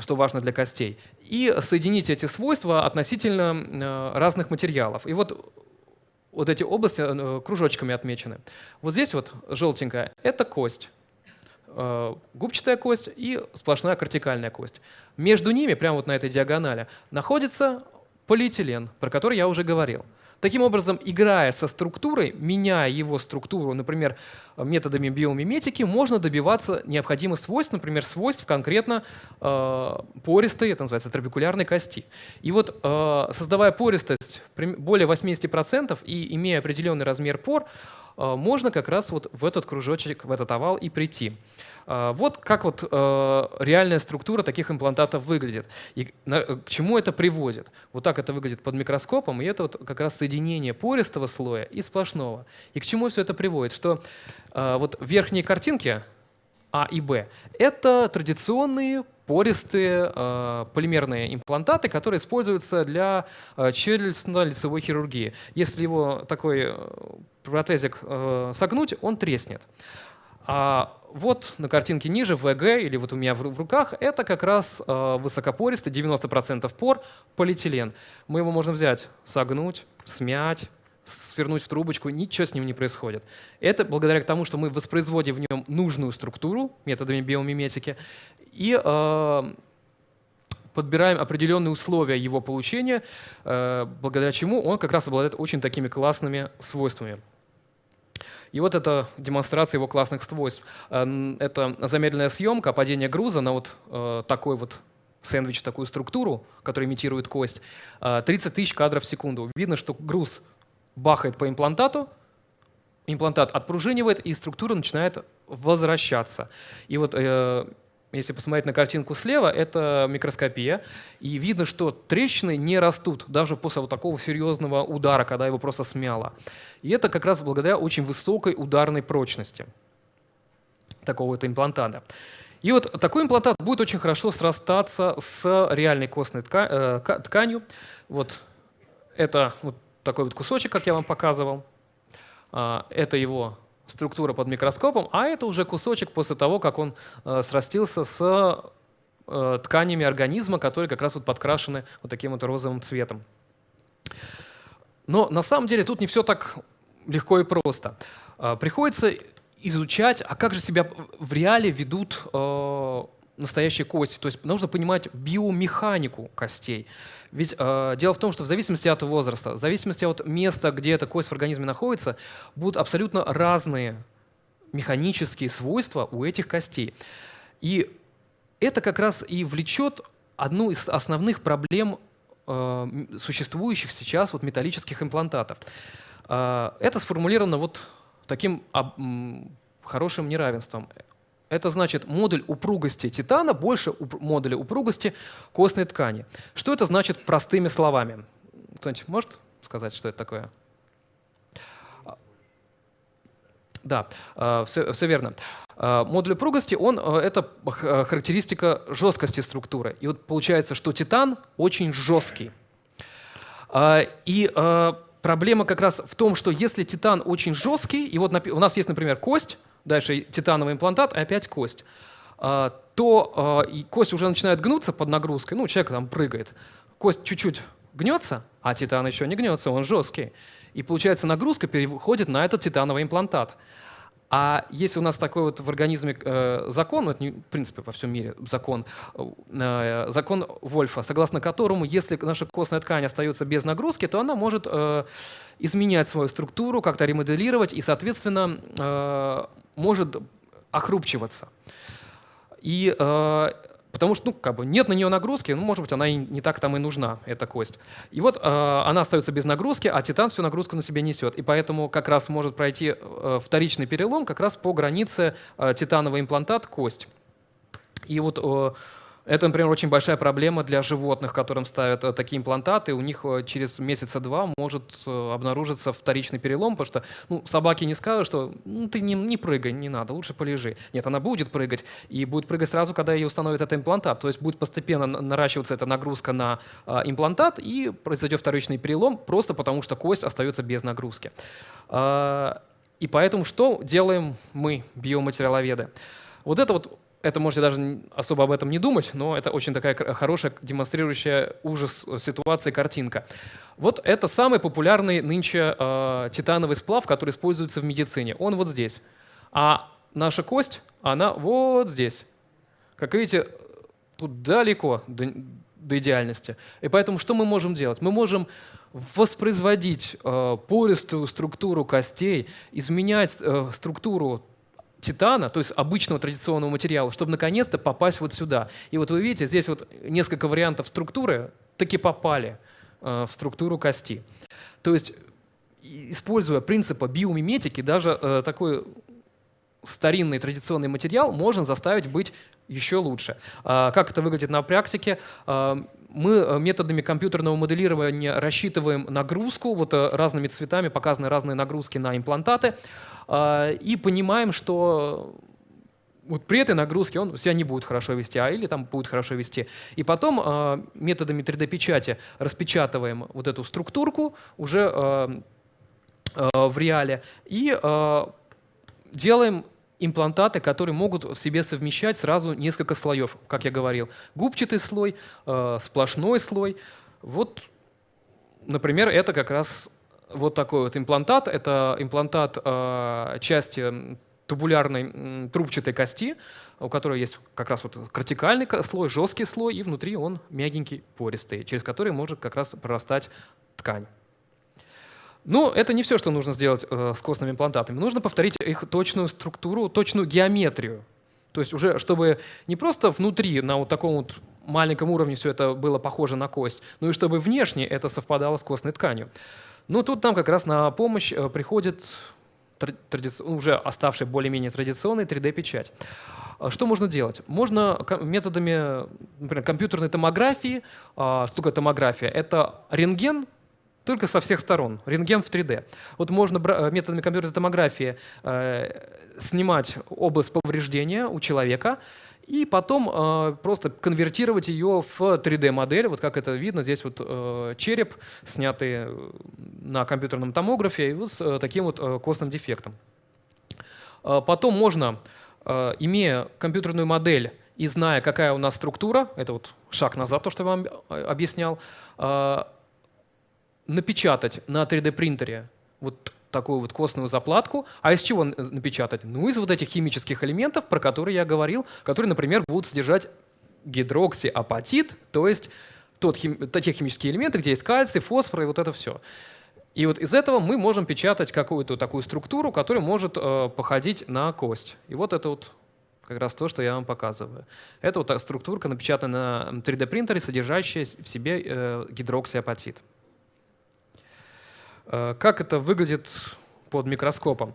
что важно для костей, и соединить эти свойства относительно э, разных материалов. И вот вот эти области э, кружочками отмечены. Вот здесь вот желтенькая — это кость, э, губчатая кость и сплошная кортикальная кость. Между ними, прямо вот на этой диагонали, находится полиэтилен, про который я уже говорил. Таким образом, играя со структурой, меняя его структуру, например, методами биомиметики, можно добиваться необходимых свойств, например, свойств конкретно э, пористой, это называется трабекулярной кости. И вот э, создавая пористость более 80% и имея определенный размер пор, э, можно как раз вот в этот кружочек, в этот овал и прийти. А, вот как вот э, реальная структура таких имплантатов выглядит и к чему это приводит. Вот так это выглядит под микроскопом, и это вот как раз соединение пористого слоя и сплошного. И к чему все это приводит? Что э, вот верхние картинки А и Б — это традиционные пористые э, полимерные имплантаты, которые используются для э, челюстно-лицевой хирургии. Если его такой протезик согнуть, он треснет. А вот на картинке ниже, ВГ, или вот у меня в руках, это как раз э, высокопористый, 90% пор, полиэтилен. Мы его можем взять, согнуть, смять, свернуть в трубочку, ничего с ним не происходит. Это благодаря тому, что мы воспроизводим в нем нужную структуру методами биомиметики и э, подбираем определенные условия его получения, э, благодаря чему он как раз обладает очень такими классными свойствами. И вот это демонстрация его классных свойств. Э, это замедленная съемка, падение груза на вот э, такой вот сэндвич, такую структуру, которая имитирует кость. 30 э, тысяч кадров в секунду. Видно, что груз бахает по имплантату, имплантат отпружинивает, и структура начинает возвращаться. И вот если посмотреть на картинку слева, это микроскопия, и видно, что трещины не растут даже после вот такого серьезного удара, когда его просто смяло. И это как раз благодаря очень высокой ударной прочности такого вот имплантата. И вот такой имплантат будет очень хорошо срастаться с реальной костной э, тканью. Вот это вот такой вот кусочек, как я вам показывал. А, это его структура под микроскопом, а это уже кусочек после того, как он э, срастился с э, тканями организма, которые как раз вот подкрашены вот таким вот розовым цветом. Но на самом деле тут не все так легко и просто. Э, приходится изучать, а как же себя в реале ведут настоящие кости. То есть нужно понимать биомеханику костей. Ведь э, дело в том, что в зависимости от возраста, в зависимости от места, где эта кость в организме находится, будут абсолютно разные механические свойства у этих костей. И это как раз и влечет одну из основных проблем э, существующих сейчас вот металлических имплантатов. Э, это сформулировано вот таким об, хорошим неравенством. Это значит модуль упругости титана больше уп модуля упругости костной ткани. Что это значит простыми словами? Кто-нибудь может сказать, что это такое? Да, все, все верно. Модуль упругости, он, э, это характеристика жесткости структуры. И вот получается, что титан очень жесткий. И проблема как раз в том, что если титан очень жесткий, и вот у нас есть, например, кость, дальше титановый имплантат, и опять кость, а, то а, кость уже начинает гнуться под нагрузкой, ну, человек там прыгает, кость чуть-чуть гнется, а титан еще не гнется, он жесткий. И получается нагрузка переходит на этот титановый имплантат. А если у нас такой вот в организме э, закон, это в принципе во всем мире закон, э, закон Вольфа, согласно которому, если наша костная ткань остается без нагрузки, то она может э, изменять свою структуру, как-то ремоделировать и, соответственно, может охрупчиваться. И Потому что, ну, как бы нет на нее нагрузки, ну, может быть, она и не так там и нужна, эта кость. И вот э, она остается без нагрузки, а титан всю нагрузку на себе несет. И поэтому как раз может пройти э, вторичный перелом как раз по границе э, титановый имплантат кость. И вот э, это, например, очень большая проблема для животных, которым ставят э, такие имплантаты. У них э, через месяца два может э, обнаружиться вторичный перелом, потому что ну, собаке не скажут, что ну, ты не, не прыгай, не надо, лучше полежи. Нет, она будет прыгать, и будет прыгать сразу, когда ей установят этот имплантат. То есть будет постепенно наращиваться эта нагрузка на имплантат, и произойдет вторичный перелом, просто потому что кость остается без нагрузки. А, и поэтому что делаем мы, биоматериаловеды? Вот это вот это можете даже особо об этом не думать, но это очень такая хорошая, демонстрирующая ужас э, ситуации картинка. Вот это самый популярный нынче э, титановый сплав, который используется в медицине. Он вот здесь. А наша кость, она вот здесь. Как видите, тут далеко до, до идеальности. И поэтому что мы можем делать? Мы можем воспроизводить э, пористую структуру костей, изменять э, структуру титана, то есть обычного традиционного материала, чтобы наконец-то попасть вот сюда. И вот вы видите, здесь вот несколько вариантов структуры таки попали э, в структуру кости. То есть, используя принципы биомиметики, даже э, такой старинный традиционный материал можно заставить быть еще лучше. А, как это выглядит на практике? Мы э, методами компьютерного моделирования рассчитываем нагрузку, вот э, разными цветами показаны разные нагрузки на имплантаты, а, и понимаем, что вот при этой нагрузке он себя не будет хорошо вести, а или там будет хорошо вести. И потом методами 3D-печати распечатываем вот эту структурку уже в реале и делаем имплантаты, которые могут в себе совмещать сразу несколько слоев, как я говорил. Губчатый слой, э, сплошной слой. Вот, например, это как раз вот такой вот имплантат. Это имплантат э, части тубулярной трубчатой кости, у которой есть как раз вот кортикальный слой, жесткий слой, и внутри он мягенький, пористый, через который может как раз прорастать ткань. Но это не все, что нужно сделать э, с костными имплантатами. Нужно повторить их точную структуру, точную геометрию. То есть уже, чтобы не просто внутри, на вот таком вот маленьком уровне все это было похоже на кость, но и чтобы внешне это совпадало с костной тканью. Но тут нам как раз на помощь э, приходит тради... уже оставшая более-менее традиционная 3D-печать. А что можно делать? Можно методами, например, компьютерной томографии. А, что такое томография? Это рентген, только со всех сторон, рентген в 3D. Вот можно э, методами компьютерной томографии э, снимать область повреждения у человека и потом э, просто конвертировать ее в 3D-модель, вот как это видно, здесь вот череп, снятый на компьютерном томографе, и вот с таким вот костным дефектом. Потом можно, имея компьютерную модель и зная, какая у нас структура, это вот шаг назад, то, что я вам объяснял, напечатать на 3D-принтере вот такую вот костную заплатку. А из чего напечатать? Ну, из вот этих химических элементов, про которые я говорил, которые, например, будут содержать гидроксиапатит, то есть тот хим, те химические элементы, где есть кальций, фосфор и вот это все. И вот из этого мы можем печатать какую-то такую структуру, которая может э, походить на кость. И вот это вот как раз то, что я вам показываю. Это вот структурка, напечатана на 3D-принтере, содержащая в себе э, гидроксиапатит. Э, как это выглядит под микроскопом?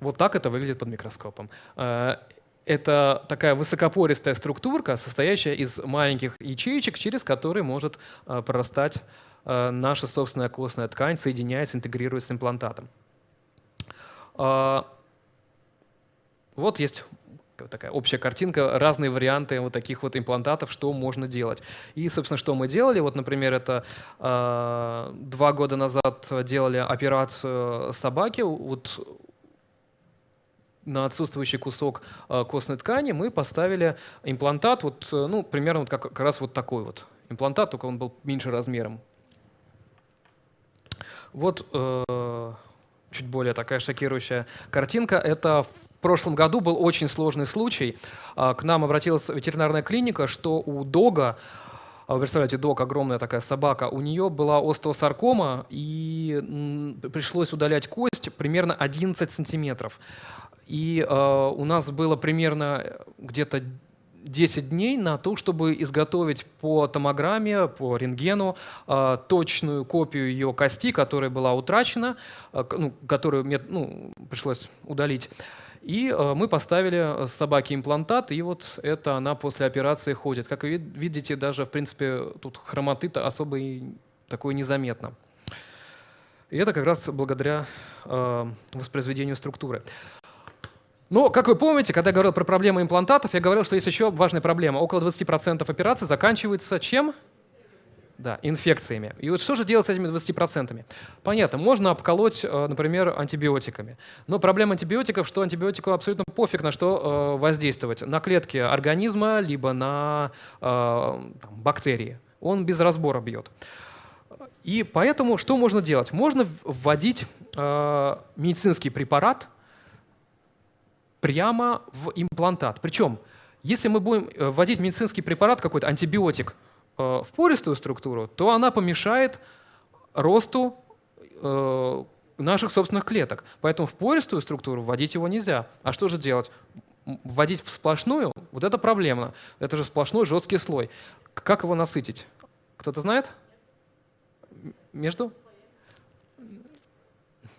Вот так это выглядит под микроскопом. Э, это такая высокопористая структурка, состоящая из маленьких ячеечек, через которые может э, прорастать наша собственная костная ткань, соединяясь, интегрируясь с имплантатом. Вот есть такая общая картинка, разные варианты вот таких вот имплантатов, что можно делать. И, собственно, что мы делали, вот, например, это э, два года назад делали операцию собаки, вот на отсутствующий кусок э, костной ткани мы поставили имплантат, вот, ну, примерно вот как, как раз вот такой вот имплантат, только он был меньше размером. Вот э, чуть более такая шокирующая картинка. Это прошлом году был очень сложный случай. А, к нам обратилась ветеринарная клиника, что у дога, а, вы представляете, дог, огромная такая собака, у нее была остеосаркома, и пришлось удалять кость примерно 11 сантиметров. И э, у нас было примерно где-то 10 дней на то, чтобы изготовить по томограмме, по рентгену э, точную копию ее кости, которая была утрачена, э, ну, которую мне ну, пришлось удалить. И э, мы поставили э, собаке имплантат, и вот это она после операции ходит. Как вы видите, даже, в принципе, тут хромоты особо и такое незаметно. И это как раз благодаря э, воспроизведению структуры. Но, как вы помните, когда я говорил про проблемы имплантатов, я говорил, что есть еще важная проблема. Около 20% операций заканчивается чем? Да, инфекциями. И вот что же делать с этими 20%? Понятно, можно обколоть, э, например, антибиотиками. Но проблема антибиотиков, что антибиотику абсолютно пофиг на что э, воздействовать. На клетки организма, либо на э, там, бактерии. Он без разбора бьет. И поэтому что можно делать? Можно вводить медицинский препарат прямо в имплантат. Причем, если мы будем вводить медицинский препарат, какой-то антибиотик, в пористую структуру, то она помешает росту э, наших собственных клеток. Поэтому в пористую структуру вводить его нельзя. А что же делать? Вводить в сплошную? Вот это проблема. Это же сплошной жесткий слой. Как его насытить? Кто-то знает? Между?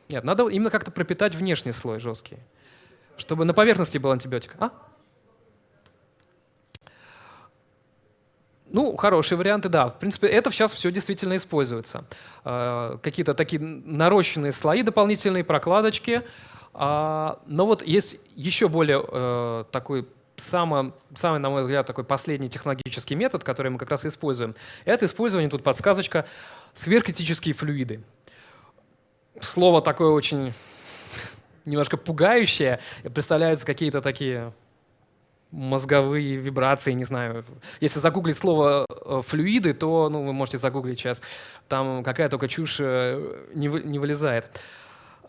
Нет, надо именно как-то пропитать внешний слой жесткий, чтобы на поверхности был антибиотик. А? Ну, хорошие варианты, да. В принципе, это сейчас все действительно используется. Э, какие-то такие нарощенные слои дополнительные, прокладочки. А, но вот есть еще более э, такой самый, самый, на мой взгляд, такой последний технологический метод, который мы как раз используем. Это использование, тут подсказочка, сверхкритические флюиды. Слово такое очень немножко пугающее. Представляются какие-то такие мозговые вибрации, не знаю. Если загуглить слово э, флюиды, то ну, вы можете загуглить сейчас, там какая только чушь э, не, вы, не вылезает.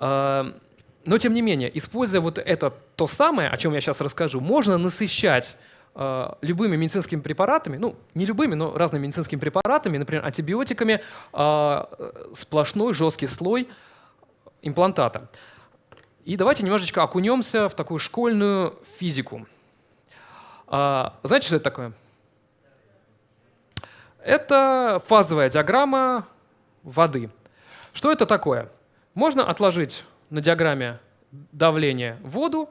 А, но тем не менее, используя вот это то самое, о чем я сейчас расскажу, можно насыщать э, любыми медицинскими препаратами, ну не любыми, но разными медицинскими препаратами, например, антибиотиками, сплошной жесткий слой имплантата. И давайте немножечко окунемся в такую школьную физику. А, знаете, что это такое? Это фазовая диаграмма воды. Что это такое? Можно отложить на диаграмме давление воду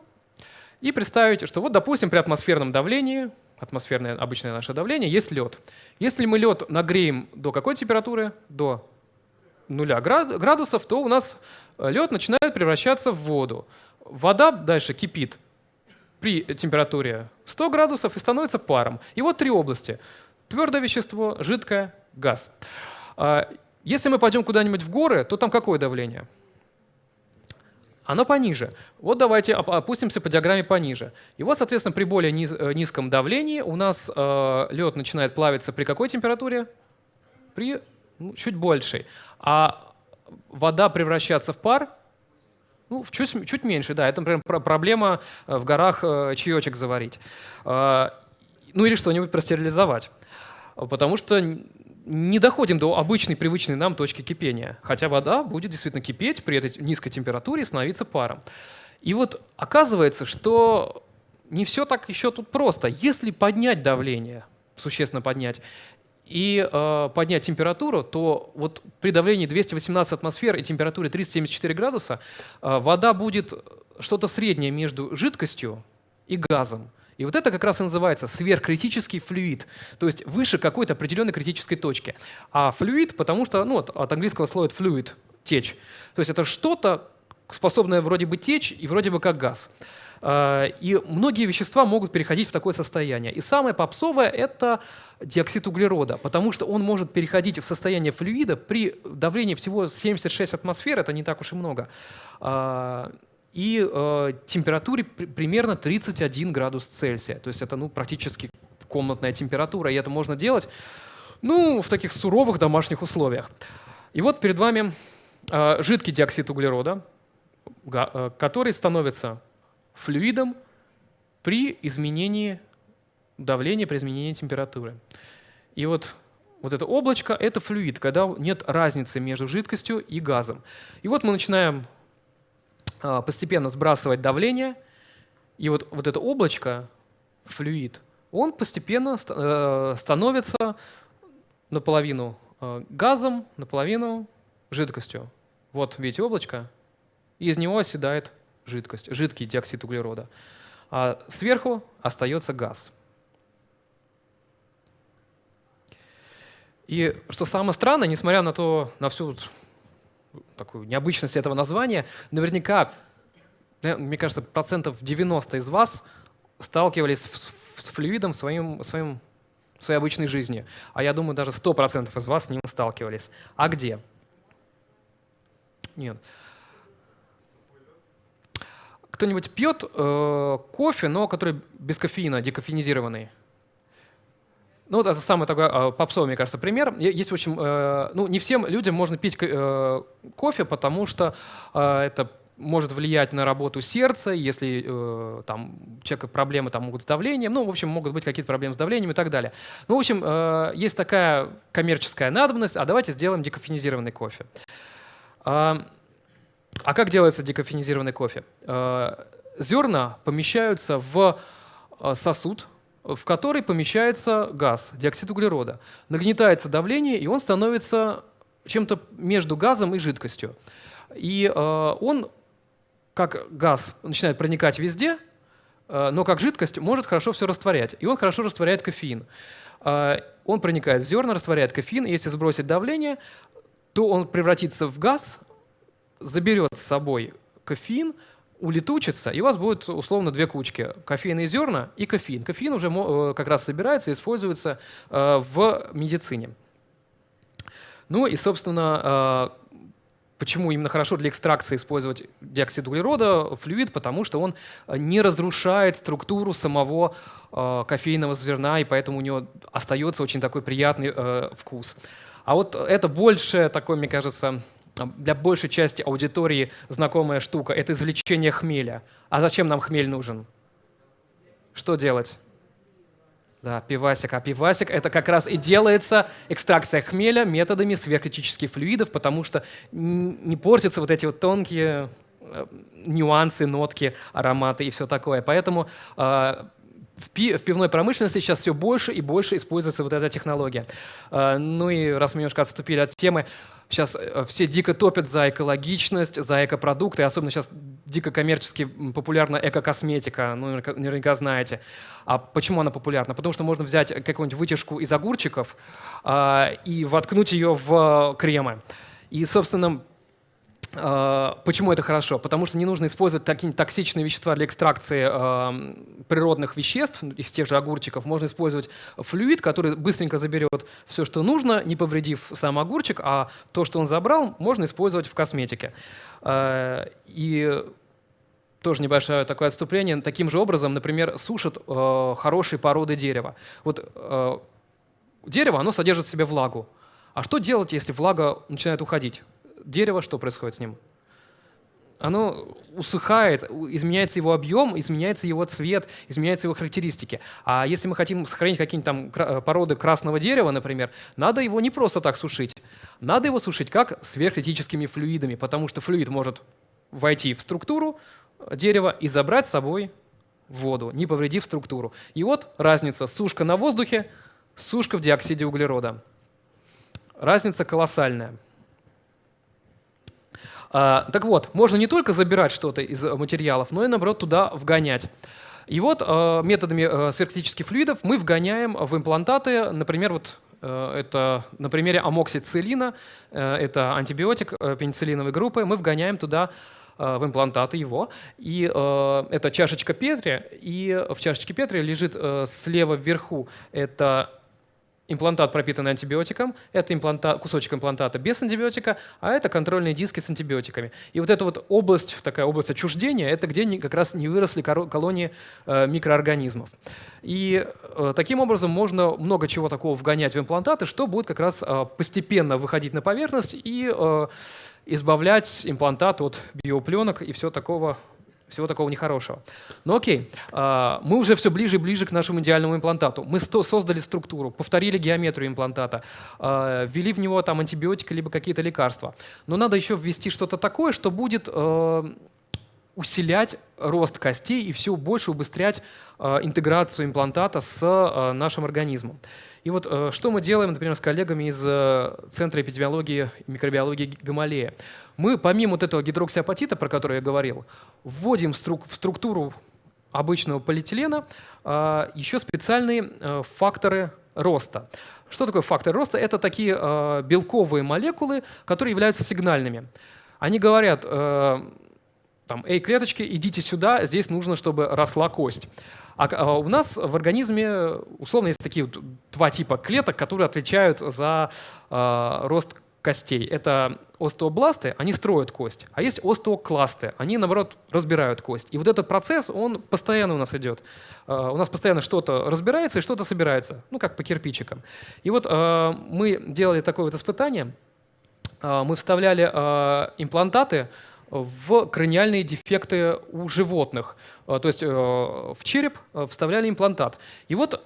и представить, что вот, допустим, при атмосферном давлении, атмосферное обычное наше давление, есть лед. Если мы лед нагреем до какой температуры? До нуля градусов, то у нас лед начинает превращаться в воду. Вода дальше кипит при температуре 100 градусов и становится паром. И вот три области. Твердое вещество, жидкое, газ. А, если мы пойдем куда-нибудь в горы, то там какое давление? оно пониже. Вот давайте опустимся по диаграмме пониже. И вот, соответственно, при более э, низком давлении у нас э, лед начинает плавиться при какой температуре? При ну, чуть большей. А вода превращаться в пар ну, чуть, чуть меньше, да. Это, например, проблема э, в горах э, чаечек заварить. Ну или что-нибудь простерилизовать. Потому что не доходим до обычной, привычной нам точки кипения. Хотя вода будет действительно кипеть при этой низкой температуре и становиться паром. И вот оказывается, что не все так еще тут просто. Если поднять давление, существенно поднять, и э, поднять температуру, то вот при давлении 218 атмосфер и температуре 374 градуса э, вода будет что-то среднее между жидкостью и газом. И вот это как раз и называется сверхкритический флюид, то есть выше какой-то определенной критической точки. А флюид, потому что ну, от, от английского слова флюид, течь. То есть это что-то, способное вроде бы течь и вроде бы как газ. А, и многие вещества могут переходить в такое состояние. И самое попсовое — это диоксид углерода, потому что он может переходить в состояние флюида при давлении всего 76 атмосфер, это не так уж и много, а, и э, температуре при, примерно 31 градус Цельсия. То есть это ну, практически комнатная температура, и это можно делать ну, в таких суровых домашних условиях. И вот перед вами э, жидкий диоксид углерода, э, который становится флюидом при изменении давления, при изменении температуры. И вот вот это облачко — это флюид, когда нет разницы между жидкостью и газом. И вот мы начинаем а, постепенно сбрасывать давление, и вот, вот это облачко, флюид, он постепенно э, становится наполовину э, газом, наполовину жидкостью. Вот видите облачко, и из него оседает жидкость, жидкий диоксид углерода. А сверху остается газ. И что самое странное, несмотря на то, на всю такую необычность этого названия, наверняка, мне кажется, процентов 90 из вас сталкивались с, флюидом в, своем, своем, в своей обычной жизни. А я думаю, даже 100% из вас с ним сталкивались. А где? Нет. Кто-нибудь пьет э, кофе, но который без кофеина, декофеинизированный? Ну, вот это самый такой э, попсовый, мне кажется, пример. Есть, в общем, э, ну, не всем людям можно пить э, кофе, потому что э, это может влиять на работу сердца, если э, там, у человека проблемы там, могут с давлением, ну, в общем, могут быть какие-то проблемы с давлением и так далее. Ну, в общем, э, есть такая коммерческая надобность, а давайте сделаем декофенизированный кофе. А как делается декофенизированный кофе? Э, зерна помещаются в э, сосуд, в который помещается газ, диоксид углерода. Нагнетается давление, и он становится чем-то между газом и жидкостью. И э, он, как газ, начинает проникать везде, но как жидкость может хорошо все растворять. И он хорошо растворяет кофеин. Он проникает в зерна, растворяет кофеин. Если сбросить давление, то он превратится в газ, заберет с собой кофеин, улетучится, и у вас будет условно две кучки – кофейные зерна и кофеин. Кофеин уже э, как раз собирается и используется э, в медицине. Ну и, собственно, э, почему именно хорошо для экстракции использовать диоксид углерода, флюид, потому что он не разрушает структуру самого кофейного зерна, и поэтому у него остается очень такой приятный вкус. А вот это больше такой, мне кажется, для большей части аудитории знакомая штука – это извлечение хмеля. А зачем нам хмель нужен? Что делать? Да, пивасик. А пивасик – это как раз и делается экстракция хмеля методами сверхкритических флюидов, потому что не портятся вот эти вот тонкие э, нюансы, нотки, ароматы и все такое. Поэтому э, в, пи в пивной промышленности сейчас все больше и больше используется вот эта технология. Э, ну и раз мы немножко отступили от темы, Сейчас э, все дико топят за экологичность, за экопродукты, особенно сейчас дико коммерчески популярна экокосметика, ну, наверняка знаете. А почему она популярна? Потому что можно взять какую-нибудь вытяжку из огурчиков э, и воткнуть ее в кремы. И, собственно, почему это хорошо? Потому что не нужно использовать такие токсичные вещества для экстракции э, природных веществ, из тех же огурчиков. Можно использовать флюид, который быстренько заберет все, что нужно, не повредив сам огурчик, а то, что он забрал, можно использовать в косметике. Э, и тоже небольшое такое отступление. Таким же образом, например, сушат э, хорошие породы дерева. Вот дерево, оно содержит в себе влагу. А что делать, если влага начинает уходить? Дерево, что происходит с ним? Оно усыхает, изменяется его объем, изменяется его цвет, изменяются его характеристики. А если мы хотим сохранить какие-нибудь там э, породы красного дерева, например, надо его не просто так сушить. Надо его сушить как сверхкритическими флюидами, потому что флюид может войти в структуру дерева и забрать с собой воду, не повредив структуру. И вот разница сушка на воздухе, сушка в диоксиде углерода. Разница колоссальная. А, так вот, можно не только забирать что-то из материалов, но и, наоборот, туда вгонять. И вот а, методами а, сверхкритических флюидов мы вгоняем в имплантаты, например, вот это на примере амоксициллина, это антибиотик пенициллиновой группы, мы вгоняем туда в имплантаты его. И э, это чашечка Петри, и в чашечке Петри лежит э, слева вверху это имплантат, пропитанный антибиотиком, это импланта, кусочек имплантата без антибиотика, а это контрольные диски с антибиотиками. И вот эта вот область, такая область отчуждения, это где как раз не выросли колонии э, микроорганизмов. И э, таким образом можно много чего такого вгонять в имплантаты, что будет как раз э, постепенно выходить на поверхность и избавлять имплантат от биопленок и все такого всего такого нехорошего. Ну окей, а, мы уже все ближе и ближе к нашему идеальному имплантату. Мы создали структуру, повторили геометрию имплантата, а, ввели в него там антибиотики либо какие-то лекарства. Но надо еще ввести что-то такое, что будет а, усилять рост костей и все больше убыстрять интеграцию имплантата с нашим организмом. И вот что мы делаем, например, с коллегами из Центра эпидемиологии и микробиологии Гамалея. Мы помимо вот этого гидроксиапатита, про который я говорил, вводим в структуру обычного полиэтилена а, еще специальные э, факторы роста. Что такое фактор роста? Это такие э, белковые молекулы, которые являются сигнальными. Они говорят, э, там, эй, клеточки, идите сюда, здесь нужно, чтобы росла кость. А, а у нас в организме условно есть такие два типа клеток, которые отвечают за рост костей. Это остеобласты, они строят кость, а есть остеокласты, они, наоборот, разбирают кость. И вот этот процесс, он постоянно у нас идет. А, у нас постоянно что-то разбирается и что-то собирается, ну, как по кирпичикам. И вот а, мы делали такое вот испытание, а, мы вставляли имплантаты в краниальные дефекты у животных. То есть в череп вставляли имплантат. И вот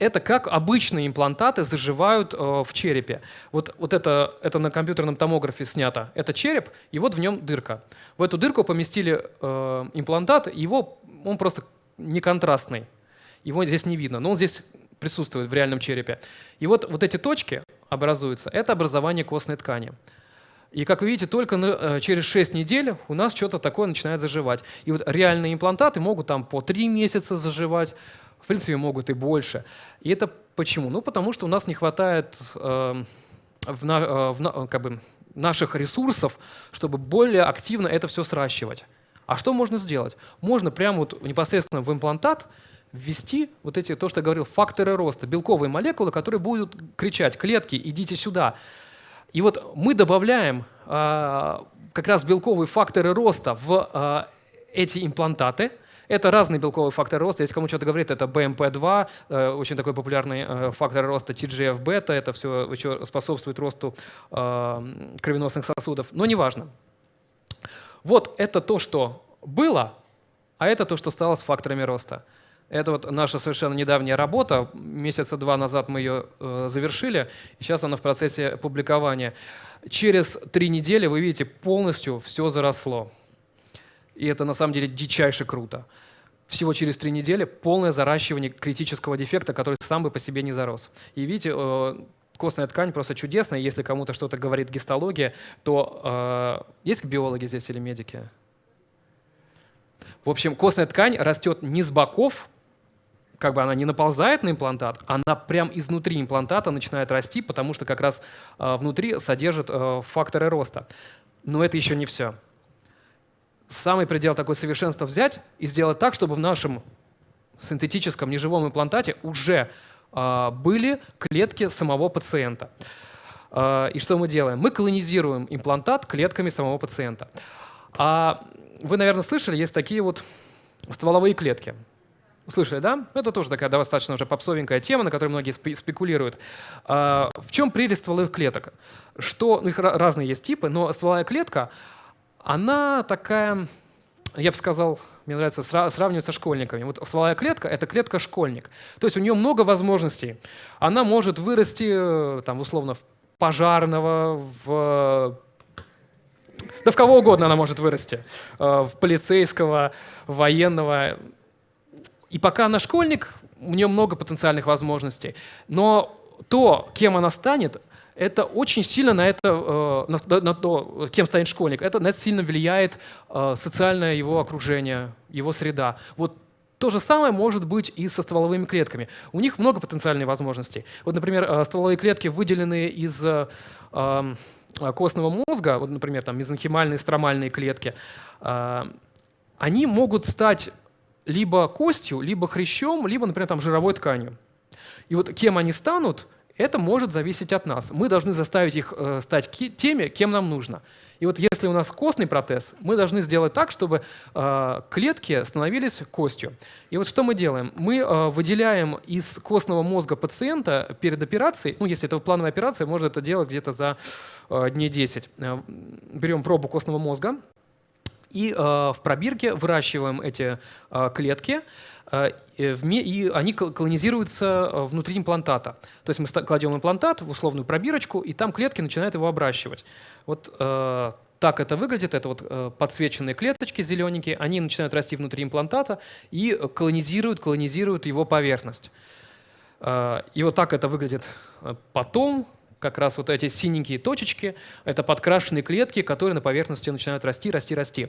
это как обычные имплантаты заживают э, в черепе. Вот, вот это, это на компьютерном томографе снято. Это череп, и вот в нем дырка. В эту дырку поместили э, имплантат, его, он просто не контрастный. Его здесь не видно, но он здесь присутствует в реальном черепе. И вот, вот эти точки образуются, это образование костной ткани. И, как вы видите, только э, через 6 недель у нас что-то такое начинает заживать. И вот реальные имплантаты могут там по 3 месяца заживать, принципе, могут и больше. И это почему? Ну, потому что у нас не хватает э, в, на, э, в, как бы, наших ресурсов, чтобы более активно это все сращивать. А что можно сделать? Можно прямо вот непосредственно в имплантат ввести вот эти, то, что я говорил, факторы роста, белковые молекулы, которые будут кричать, клетки, идите сюда. И вот мы добавляем э, как раз белковые факторы роста в э, эти имплантаты, это разные белковые факторы роста. Если кому что-то говорит, это BMP2, э, очень такой популярный э, фактор роста, TGF-бета, это все еще способствует росту э, кровеносных сосудов, но неважно. Вот это то, что было, а это то, что стало с факторами роста. Это вот наша совершенно недавняя работа. Месяца два назад мы ее завершили, сейчас она в процессе публикования. Через три недели, вы видите, полностью все заросло. И это на самом деле дичайше круто. Всего через три недели полное заращивание критического дефекта, который сам бы по себе не зарос. И видите, э, костная ткань просто чудесная. Если кому-то что-то говорит гистология, то э, есть биологи здесь или медики? В общем, костная ткань растет не с боков, как бы она не наползает на имплантат, она прям изнутри имплантата начинает расти, потому что как раз э, внутри содержит э, факторы роста. Но это еще не все. Самый предел такой совершенства взять и сделать так, чтобы в нашем синтетическом неживом имплантате уже э, были клетки самого пациента. Э, и что мы делаем? Мы колонизируем имплантат клетками самого пациента. А вы, наверное, слышали, есть такие вот стволовые клетки. Слышали, да? Это тоже такая достаточно уже попсовенькая тема, на которой многие спекулируют. А, в чем прелесть стволовых клеток? Что, ну, их разные есть типы, но стволовая клетка, она такая, я бы сказал, мне нравится сравнивать со школьниками. Вот стволовая клетка — это клетка-школьник. То есть у нее много возможностей. Она может вырасти, там, условно, в пожарного, в да в кого угодно она может вырасти. Э, в полицейского, военного. И пока она школьник, у нее много потенциальных возможностей. Но то, кем она станет, это очень сильно на это, э, на, на то, кем станет школьник, это на это сильно влияет э, социальное его окружение, его среда. Вот то же самое может быть и со стволовыми клетками. У них много потенциальных возможностей. Вот, например, стволовые клетки выделены из эм, Э, костного мозга, вот, например, там мезонхимальные стромальные клетки, э, они могут стать либо костью, либо хрящом, либо, например, там, жировой тканью. И вот кем они станут, это может зависеть от нас. Мы должны заставить их э, стать теми, кем нам нужно. И вот если у нас костный протез, мы должны сделать так, чтобы э, клетки становились костью. И вот что мы делаем? Мы э, выделяем из костного мозга пациента перед операцией, ну если это плановая операция, можно это делать где-то за дней 10. Э, берем пробу костного мозга, и в пробирке выращиваем эти клетки, и они колонизируются э, внутри имплантата. То есть мы кладем имплантат в условную пробирочку, и там клетки начинают его обращивать. Вот э, так это выглядит. Это вот э, подсвеченные клеточки зелененькие. Они начинают расти внутри имплантата и колонизируют, колонизируют его поверхность. Э, и вот так это выглядит потом. Как раз вот эти синенькие точечки — это подкрашенные клетки, которые на поверхности начинают расти, расти, расти.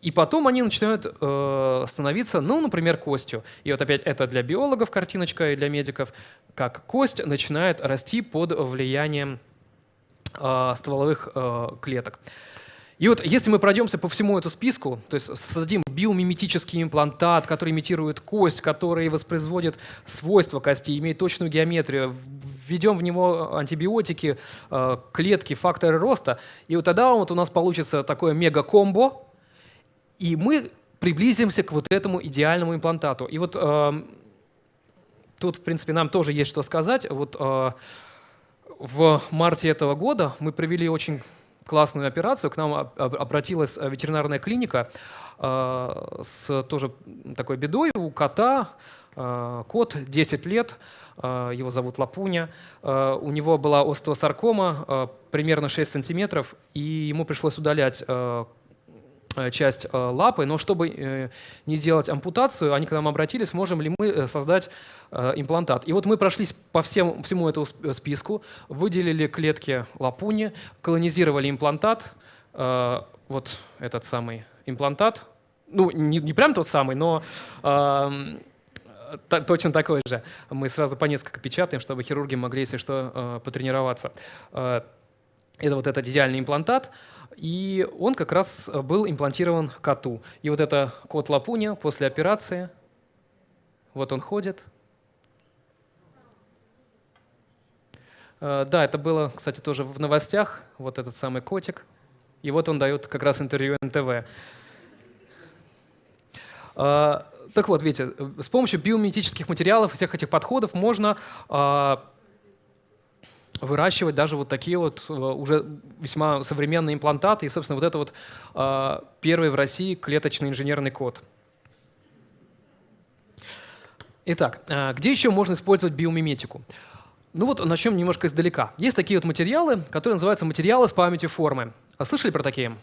И потом они начинают э, становиться, ну, например, костью. И вот опять это для биологов картиночка и для медиков, как кость начинает расти под влиянием э, стволовых э, клеток. И вот если мы пройдемся по всему этому списку, то есть создадим биомиметический имплантат, который имитирует кость, который воспроизводит свойства кости, имеет точную геометрию, введем в него антибиотики, э, клетки, факторы роста, и вот тогда вот у нас получится такое мега-комбо, и мы приблизимся к вот этому идеальному имплантату. И вот э, тут, в принципе, нам тоже есть что сказать. Вот э, в марте этого года мы провели очень классную операцию. К нам обратилась ветеринарная клиника э, с тоже такой бедой. У кота, э, кот 10 лет, э, его зовут Лапуня. Э, у него была остеосаркома э, примерно 6 сантиметров, и ему пришлось удалять э, Э, часть э, лапы, но чтобы э, не делать ампутацию, они к нам обратились, можем ли мы создать имплантат. И вот мы прошлись по всем, всему этому списку, выделили клетки лапуни, колонизировали имплантат, вот этот самый имплантат, ну, не, не прям тот самый, но э, точно такой же. Мы сразу по несколько печатаем, чтобы хирурги могли, если что, э, потренироваться. Э, это вот этот идеальный имплантат. И он как раз э, был имплантирован коту. И вот это кот Лапуня после операции, вот он ходит. Э, да, это было, кстати, тоже в новостях, вот этот самый котик. И вот он дает как раз интервью НТВ. Э, так вот, видите, с помощью биомиметических материалов, всех этих подходов можно выращивать даже вот такие вот э, уже весьма современные имплантаты. И, собственно, вот это вот э, первый в России клеточный инженерный код. Итак, э, где еще можно использовать биомиметику? Ну вот начнем немножко издалека. Есть такие вот материалы, которые называются материалы с памятью формы. А слышали про такие?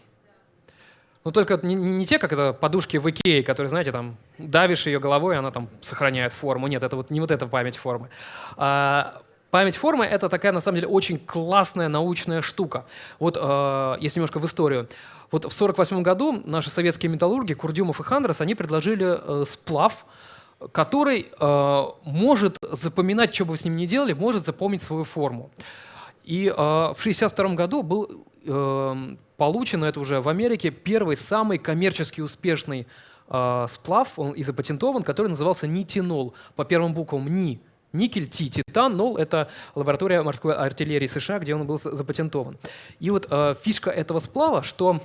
Ну только не, не те, как это подушки в Икее, которые, знаете, там давишь ее головой, она там сохраняет форму. Нет, это вот не вот эта память формы. А, Память формы — это такая, на самом деле, очень классная научная штука. Вот, э, если немножко в историю. Вот в 1948 году наши советские металлурги Курдюмов и Хандрас, они предложили э, сплав, который э, может запоминать, что бы вы с ним ни делали, может запомнить свою форму. И э, в 1962 году был э, получен, это уже в Америке, первый самый коммерчески успешный э, сплав, он и запатентован, который назывался нитинол, по первым буквам НИ. Никель, Ти, Титан, Нол — это лаборатория морской артиллерии США, где он был запатентован. И вот э, фишка этого сплава, что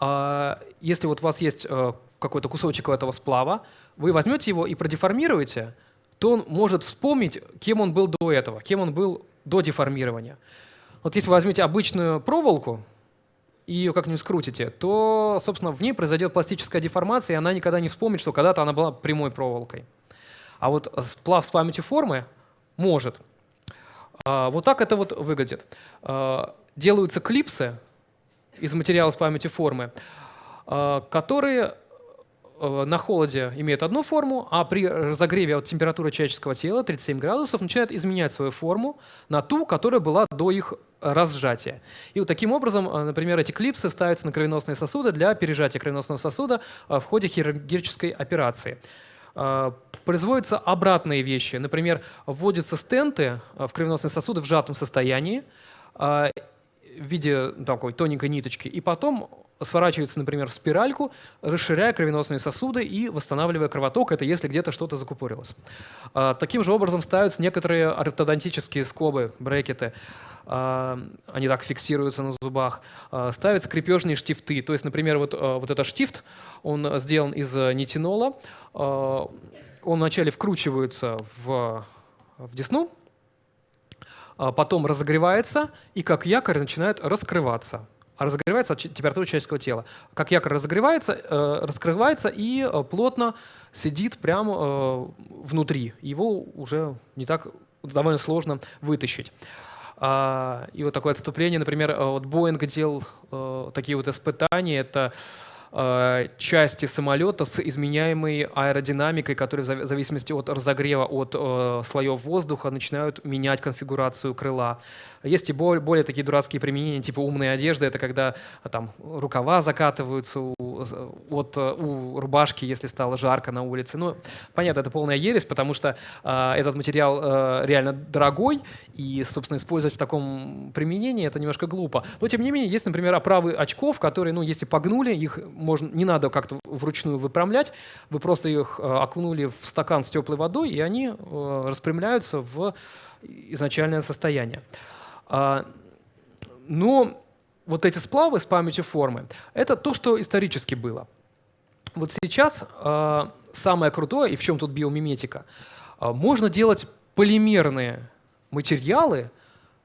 э, если вот у вас есть э, какой-то кусочек этого сплава, вы возьмете его и продеформируете, то он может вспомнить, кем он был до этого, кем он был до деформирования. Вот если вы возьмете обычную проволоку и ее как-нибудь скрутите, то, собственно, в ней произойдет пластическая деформация, и она никогда не вспомнит, что когда-то она была прямой проволокой. А вот сплав с памятью формы может. А, вот так это вот выглядит. А, делаются клипсы из материала с памятью формы, а, которые на холоде имеет одну форму, а при разогреве от температуры человеческого тела 37 градусов начинает изменять свою форму на ту, которая была до их разжатия. И вот таким образом, например, эти клипсы ставятся на кровеносные сосуды для пережатия кровеносного сосуда в ходе хирургической операции. Производятся обратные вещи. Например, вводятся стенты в кровеносные сосуды в сжатом состоянии в виде такой тоненькой ниточки, и потом сворачивается, например, в спиральку, расширяя кровеносные сосуды и восстанавливая кровоток, это если где-то что-то закупорилось. А, таким же образом ставятся некоторые ортодонтические скобы, брекеты, а, они так фиксируются на зубах, а, ставятся крепежные штифты. То есть, например, вот, вот этот штифт, он сделан из нитинола, он вначале вкручивается в, в десну, потом разогревается и как якорь начинает раскрываться а разогревается от температуры человеческого тела. Как якорь разогревается, э, раскрывается и э, плотно сидит прямо э, внутри. Его уже не так довольно сложно вытащить. А, и вот такое отступление, например, вот Боинг делал такие вот испытания, это части самолета с изменяемой аэродинамикой, которые в зависимости от разогрева от слоев воздуха начинают менять конфигурацию крыла. Есть и более, более такие дурацкие применения, типа умной одежды, это когда а, там рукава закатываются у, от, у рубашки, если стало жарко на улице. Ну, понятно, это полная ересь, потому что э, этот материал э, реально дорогой, и, собственно, использовать в таком применении это немножко глупо. Но, тем не менее, есть, например, оправы очков, которые, ну, если погнули, их можно, не надо как-то вручную выпрямлять, вы просто их э, окунули в стакан с теплой водой, и они э, распрямляются в изначальное состояние. А, но вот эти сплавы с памятью формы — это то, что исторически было. Вот сейчас а, самое крутое, и в чем тут биомиметика, можно делать полимерные материалы,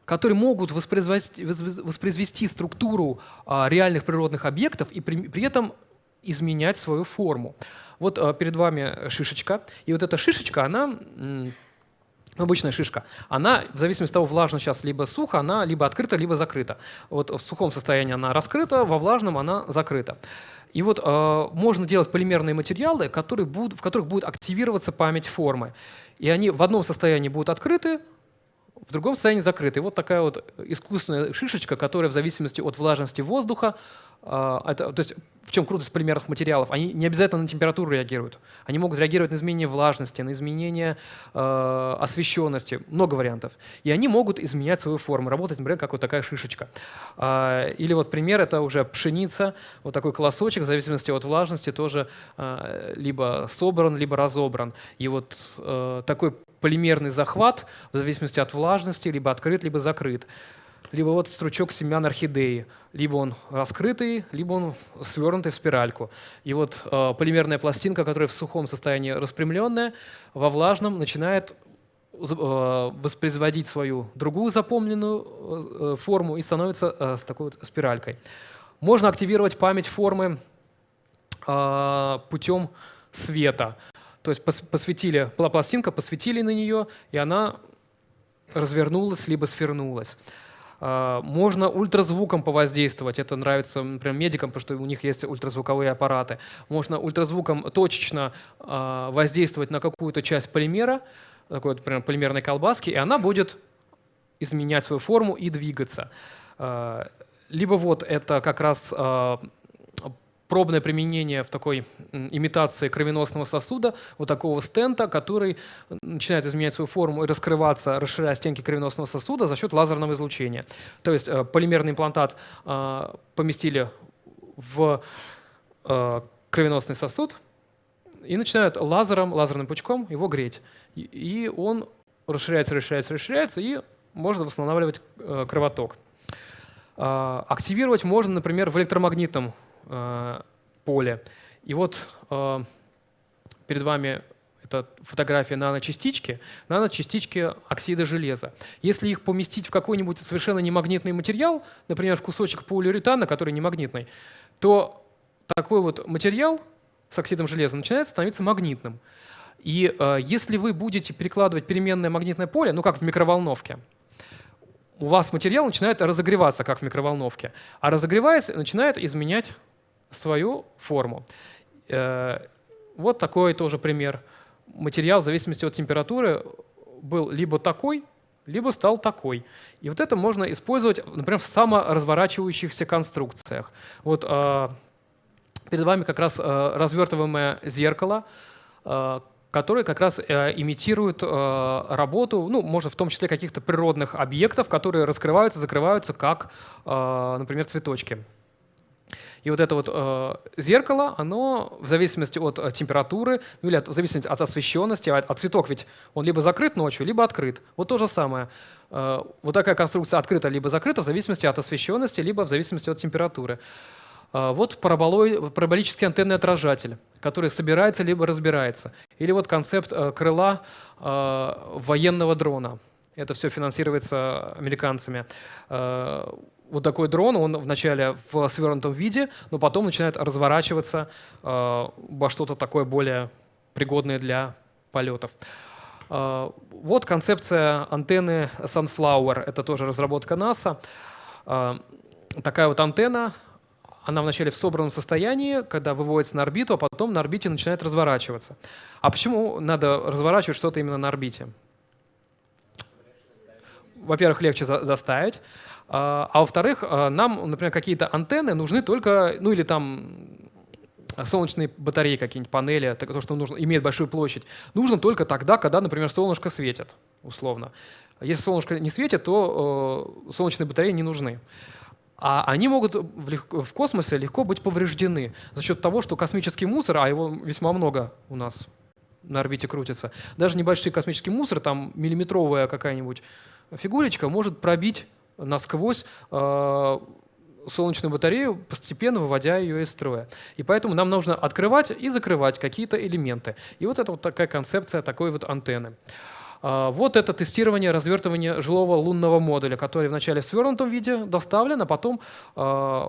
которые могут воспроизвести, воспроизвести структуру реальных природных объектов и при, при этом изменять свою форму. Вот перед вами шишечка, и вот эта шишечка, она обычная шишка, она в зависимости от того, влажно сейчас либо сухо, она либо открыта, либо закрыта. Вот в сухом состоянии она раскрыта, во влажном она закрыта. И вот э, можно делать полимерные материалы, которые будут, в которых будет активироваться память формы. И они в одном состоянии будут открыты, в другом состоянии закрыты. Вот такая вот искусственная шишечка, которая в зависимости от влажности воздуха а, это, то есть в чем крутость полимерных материалов? Они не обязательно на температуру реагируют. Они могут реагировать на изменение влажности, на изменение э, освещенности, много вариантов. И они могут изменять свою форму, работать, например, как вот такая шишечка. Э, или вот пример — это уже пшеница, вот такой колосочек, в зависимости от влажности тоже э, либо собран, либо разобран. И вот э, такой полимерный захват в зависимости от влажности либо открыт, либо закрыт либо вот стручок семян орхидеи. Либо он раскрытый, либо он свернутый в спиральку. И вот э, полимерная пластинка, которая в сухом состоянии распрямленная, во влажном начинает э, воспроизводить свою другую запомненную э, форму и становится э, с такой вот спиралькой. Можно активировать память формы э, путем света. То есть посветили, была пластинка, посветили на нее, и она развернулась либо свернулась. А, можно ультразвуком повоздействовать. Это нравится, например, медикам, потому что у них есть ультразвуковые аппараты. Можно ультразвуком точечно а, воздействовать на какую-то часть полимера, такой, например, полимерной колбаски, и она будет изменять свою форму и двигаться. А, либо вот это как раз пробное применение в такой имитации кровеносного сосуда, вот такого стента, который начинает изменять свою форму и раскрываться, расширяя стенки кровеносного сосуда за счет лазерного излучения. То есть э, полимерный имплантат э, поместили в э, кровеносный сосуд и начинают лазером, лазерным пучком его греть. И он расширяется, расширяется, расширяется, и можно восстанавливать кровоток. Активировать можно, например, в электромагнитном поле. И вот э, перед вами это фотография наночастички, наночастички оксида железа. Если их поместить в какой-нибудь совершенно немагнитный материал, например, в кусочек полиуретана, который немагнитный, то такой вот материал с оксидом железа начинает становиться магнитным. И э, если вы будете перекладывать переменное магнитное поле, ну как в микроволновке, у вас материал начинает разогреваться, как в микроволновке, а разогреваясь, начинает изменять свою форму. Э, вот такой тоже пример. Материал в зависимости от температуры был либо такой, либо стал такой. И вот это можно использовать, например, в саморазворачивающихся конструкциях. Вот э, перед вами как раз э, развертываемое зеркало, которое как раз имитирует работу, ну, может, в том числе каких-то природных объектов, которые раскрываются, закрываются, как, например, цветочки. И вот это вот э, зеркало, оно в зависимости от э, температуры, ну или от, в зависимости от освещенности, а, а цветок ведь он либо закрыт ночью, либо открыт. Вот то же самое. Э, вот такая конструкция открыта либо закрыта в зависимости от освещенности, либо в зависимости от температуры. Э, вот параболический антенный отражатель, который собирается либо разбирается. Или вот концепт э, крыла военного дрона. Это все финансируется американцами. Вот такой дрон, он вначале в свернутом виде, но потом начинает разворачиваться э, во что-то такое более пригодное для полетов. Э, вот концепция антенны Sunflower, это тоже разработка НАСА. Э, такая вот антенна, она вначале в собранном состоянии, когда выводится на орбиту, а потом на орбите начинает разворачиваться. А почему надо разворачивать что-то именно на орбите? Во-первых, легче доставить. А, а во-вторых, а, нам, например, какие-то антенны нужны только, ну или там солнечные батареи какие-нибудь, панели, то, что нужно, имеет большую площадь, нужно только тогда, когда, например, солнышко светит, условно. Если солнышко не светит, то э, солнечные батареи не нужны. А они могут в, в космосе легко быть повреждены за счет того, что космический мусор, а его весьма много у нас на орбите крутится, даже небольшой космический мусор, там миллиметровая какая-нибудь фигурочка может пробить насквозь э, солнечную батарею, постепенно выводя ее из строя. И поэтому нам нужно открывать и закрывать какие-то элементы. И вот это вот такая концепция такой вот антенны. Э, вот это тестирование, развертывание жилого лунного модуля, который вначале в свернутом виде доставлен, а потом э,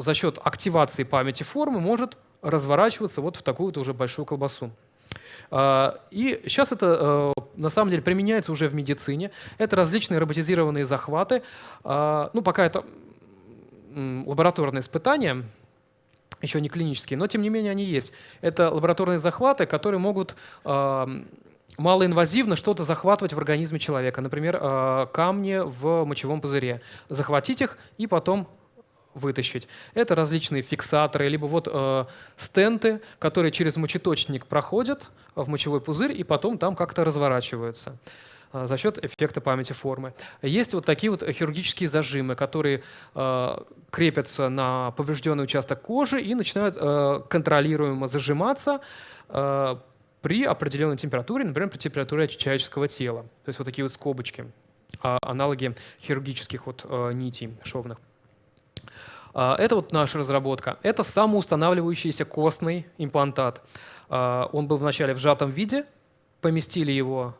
за счет активации памяти формы может разворачиваться вот в такую вот уже большую колбасу. А, и сейчас это э, на самом деле применяется уже в медицине. Это различные роботизированные захваты. А, ну, пока это лабораторные испытания, еще не клинические, но тем не менее они есть. Это лабораторные захваты, которые могут а, малоинвазивно что-то захватывать в организме человека. Например, камни в мочевом пузыре. Захватить их и потом вытащить. Это различные фиксаторы, либо вот э, стенты, которые через мочеточник проходят в мочевой пузырь и потом там как-то разворачиваются э, за счет эффекта памяти формы. Есть вот такие вот хирургические зажимы, которые э, крепятся на поврежденный участок кожи и начинают э, контролируемо зажиматься э, при определенной температуре, например, при температуре человеческого тела. То есть вот такие вот скобочки, аналоги хирургических вот нитей шовных. А, это вот наша разработка. Это самоустанавливающийся костный имплантат. А, он был вначале в сжатом виде, поместили его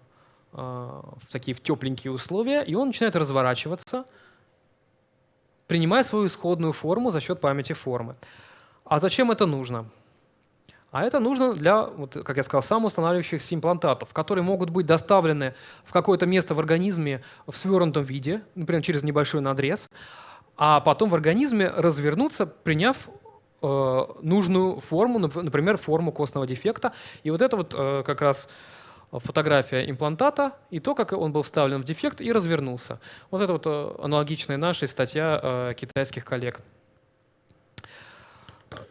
а, в такие в тепленькие условия, и он начинает разворачиваться, принимая свою исходную форму за счет памяти формы. А зачем это нужно? А это нужно для, вот, как я сказал, самоустанавливающихся имплантатов, которые могут быть доставлены в какое-то место в организме в свернутом виде, например, через небольшой надрез, а потом в организме развернуться, приняв э, нужную форму, например, форму костного дефекта. И вот это вот э, как раз фотография имплантата и то, как он был вставлен в дефект и развернулся. Вот это вот э, аналогичная нашей статья э, китайских коллег.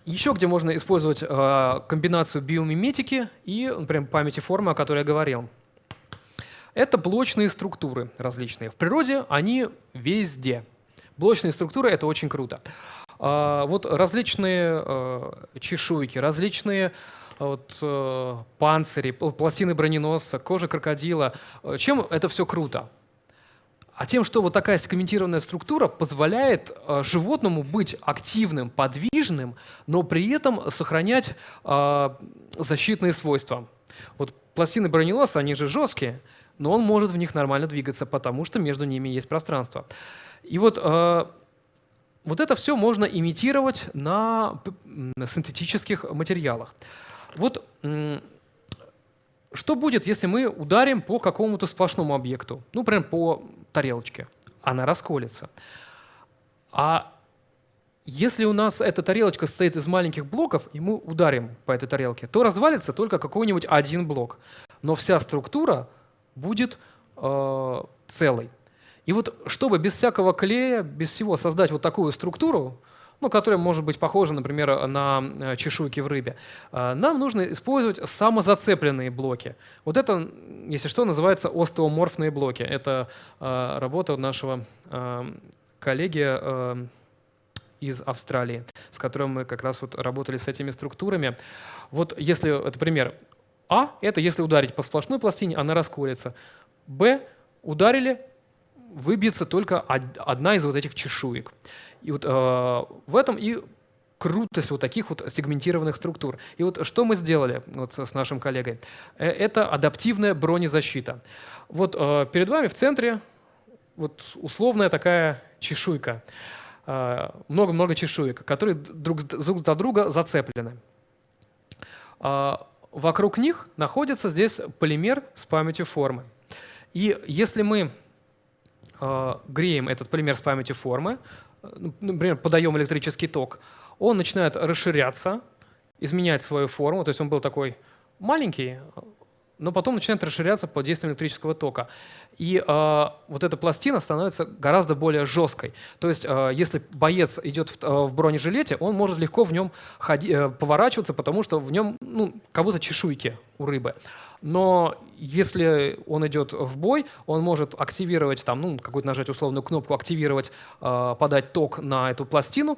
Еще где можно использовать э, комбинацию биомиметики и, например, памяти формы, о которой я говорил. Это блочные структуры различные. В природе они везде. Блочные структуры — это очень круто. А, вот различные э, чешуйки, различные вот, э, панцири, пластины броненосца, кожа крокодила. Чем это все круто? а тем, что вот такая сегментированная структура позволяет животному быть активным, подвижным, но при этом сохранять защитные свойства. Вот пластины броненосца, они же жесткие, но он может в них нормально двигаться, потому что между ними есть пространство. И вот, вот это все можно имитировать на, синтетических материалах. Вот что будет, если мы ударим по какому-то сплошному объекту, ну, прям по тарелочке? Она расколется. А если у нас эта тарелочка состоит из маленьких блоков, и мы ударим по этой тарелке, то развалится только какой-нибудь один блок. Но вся структура будет э, целой. И вот чтобы без всякого клея, без всего создать вот такую структуру, ну, которая может быть похожа, например, на э, чешуйки в рыбе, э, нам нужно использовать самозацепленные блоки. Вот это, если что, называется остеоморфные блоки. Это э, работа нашего коллеги из Австралии, с которым мы как раз вот работали с этими структурами. Вот если, это пример, А — это если ударить по сплошной пластине, она расколется. Б — ударили, выбьется только одна из вот этих чешуек. И вот э, в этом и крутость вот таких вот сегментированных структур. И вот что мы сделали вот с нашим коллегой? Э, это адаптивная бронезащита. Вот э, перед вами в центре вот условная такая чешуйка. Э, много-много чешуек, которые друг за друга зацеплены. Э, вокруг них находится здесь полимер с памятью формы. И если мы э, греем этот полимер с памятью формы, ну, например, подаем электрический ток, он начинает расширяться, изменять свою форму, то есть он был такой маленький, но потом начинает расширяться под действием электрического тока. И э, вот эта пластина становится гораздо более жесткой. То есть, э, если боец идет в, э, в бронежилете, он может легко в нем ходи, э, поворачиваться, потому что в нем ну, как будто чешуйки у рыбы но если он идет в бой, он может активировать, там, ну, какую-то нажать условную кнопку, активировать, э, подать ток на эту пластину,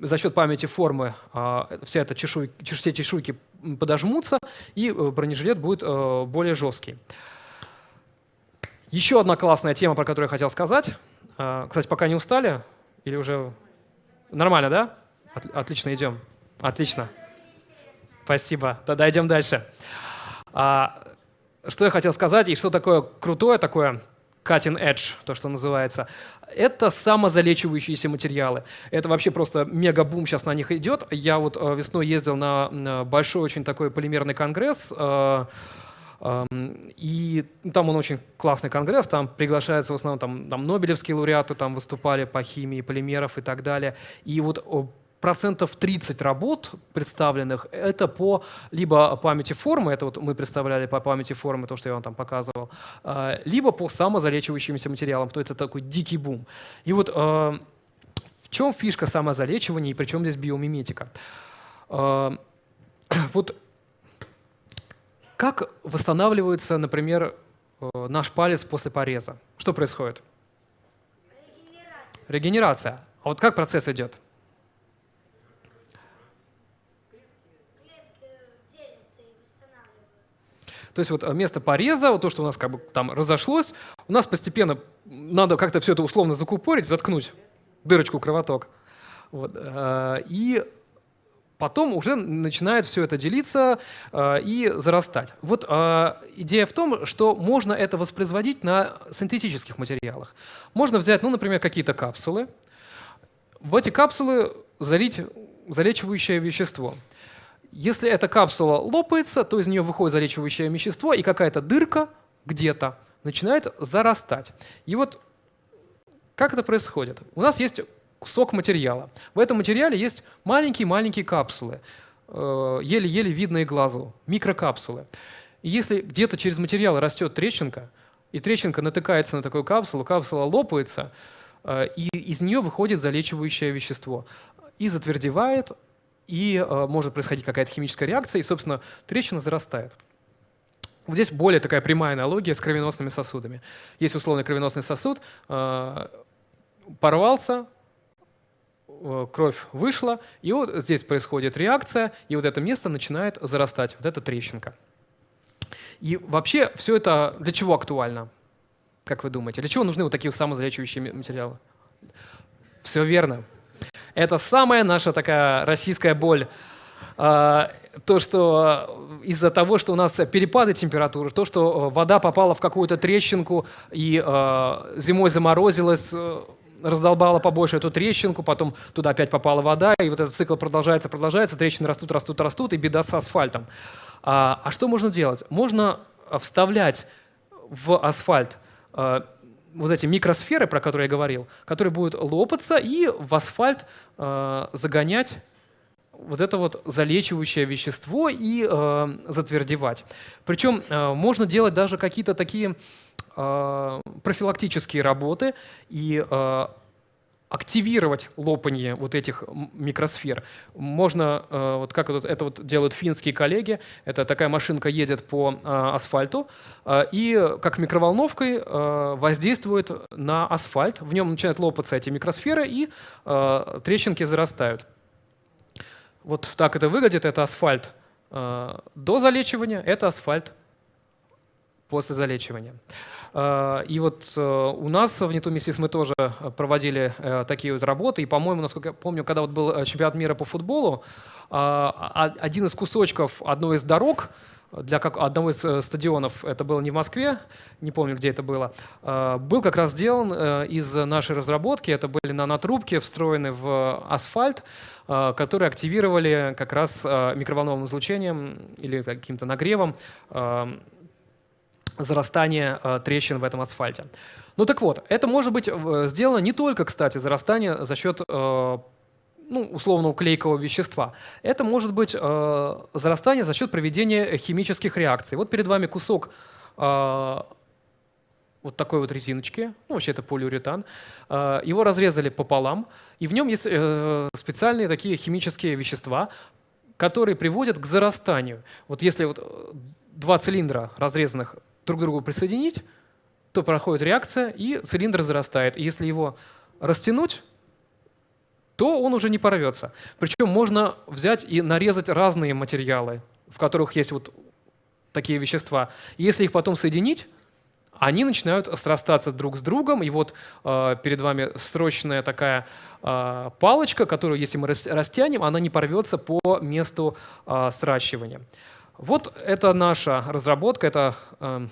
за счет памяти формы э, вся эта чешуй, все чешуйки подожмутся, и э, бронежилет будет э, более жесткий. Еще одна классная тема, про которую я хотел сказать. Э, кстати, пока не устали? Или уже нормально, да? От, отлично, идем. Отлично. Спасибо. Тогда идем дальше. А, что я хотел сказать и что такое крутое, такое cutting edge, то, что называется, это самозалечивающиеся материалы. Это вообще просто мега-бум сейчас на них идет. Я вот э, весной ездил на большой очень такой полимерный конгресс, э, эм, и там он очень классный конгресс, там приглашаются в основном там, там Нобелевские лауреаты, там выступали по химии полимеров и так далее. И вот процентов 30 работ представленных — это по либо памяти формы, это вот мы представляли по памяти формы, то, что я вам там показывал, а, либо по самозалечивающимся материалам, то это такой дикий бум. И вот а, в чем фишка самозалечивания и при чем здесь биомиметика? А, вот как восстанавливается, например, наш палец после пореза? Что происходит? Регенерация. Регенерация. А вот как процесс идет? То есть вот место пореза, вот то, что у нас как бы там разошлось, у нас постепенно надо как-то все это условно закупорить, заткнуть дырочку, кровоток. Вот. Э, и потом уже начинает все это делиться э, и зарастать. Вот э, идея в том, что можно это воспроизводить на синтетических материалах. Можно взять, ну, например, какие-то капсулы, в эти капсулы залить залечивающее вещество. Если эта капсула лопается, то из нее выходит залечивающее вещество, и какая-то дырка где-то начинает зарастать. И вот как это происходит? У нас есть кусок материала. В этом материале есть маленькие-маленькие капсулы, э, еле-еле видные глазу, микрокапсулы. И если где-то через материал растет трещинка, и трещинка натыкается на такую капсулу, капсула лопается, э, и из нее выходит залечивающее вещество. И затвердевает и может происходить какая-то химическая реакция, и, собственно, трещина зарастает. Вот здесь более такая прямая аналогия с кровеносными сосудами. Есть условный кровеносный сосуд, порвался, кровь вышла, и вот здесь происходит реакция, и вот это место начинает зарастать, вот эта трещинка. И вообще все это для чего актуально? Как вы думаете? Для чего нужны вот такие самозалечивающие материалы? Все верно. Это самая наша такая российская боль. А, то, что из-за того, что у нас перепады температуры, то, что вода попала в какую-то трещинку и а, зимой заморозилась, раздолбала побольше эту трещинку, потом туда опять попала вода, и вот этот цикл продолжается, продолжается, трещины растут, растут, растут, и беда с асфальтом. А, а что можно делать? Можно вставлять в асфальт вот эти микросферы, про которые я говорил, которые будут лопаться и в асфальт а, загонять вот это вот залечивающее вещество и э, затвердевать. Причем э, можно делать даже какие-то такие э, профилактические работы и э, активировать лопанье вот этих микросфер. Можно, э, вот как это вот делают финские коллеги, это такая машинка едет по э, асфальту э, и как микроволновкой воздействует на асфальт, в нем начинают лопаться эти микросферы и трещинки зарастают. Вот так это выглядит. Это асфальт до залечивания, это асфальт после залечивания. Э, и вот э, у нас в Нетумисис мы тоже проводили э, такие вот работы. И, по-моему, насколько я помню, когда вот был чемпионат мира по футболу, э, один из кусочков одной из дорог – для как, одного из стадионов, это было не в Москве, не помню, где это было, был как раз сделан из нашей разработки. Это были нанотрубки, встроены в асфальт, которые активировали как раз микроволновым излучением или каким-то нагревом зарастание трещин в этом асфальте. Ну так вот, это может быть сделано не только, кстати, зарастание за счет ну, условного клейкового вещества. Это может быть э, зарастание за счет проведения химических реакций. Вот перед вами кусок э, вот такой вот резиночки, ну, вообще это полиуретан. Э, его разрезали пополам, и в нем есть э, специальные такие химические вещества, которые приводят к зарастанию. Вот если вот э, два цилиндра разрезанных друг к другу присоединить, то проходит реакция, и цилиндр зарастает. И если его растянуть, то он уже не порвется. Причем можно взять и нарезать разные материалы, в которых есть вот такие вещества. если их потом соединить, они начинают срастаться друг с другом, и вот э, перед вами срочная такая э, палочка, которую, если мы растянем, она не порвется по месту э, сращивания. Вот это наша разработка, это э,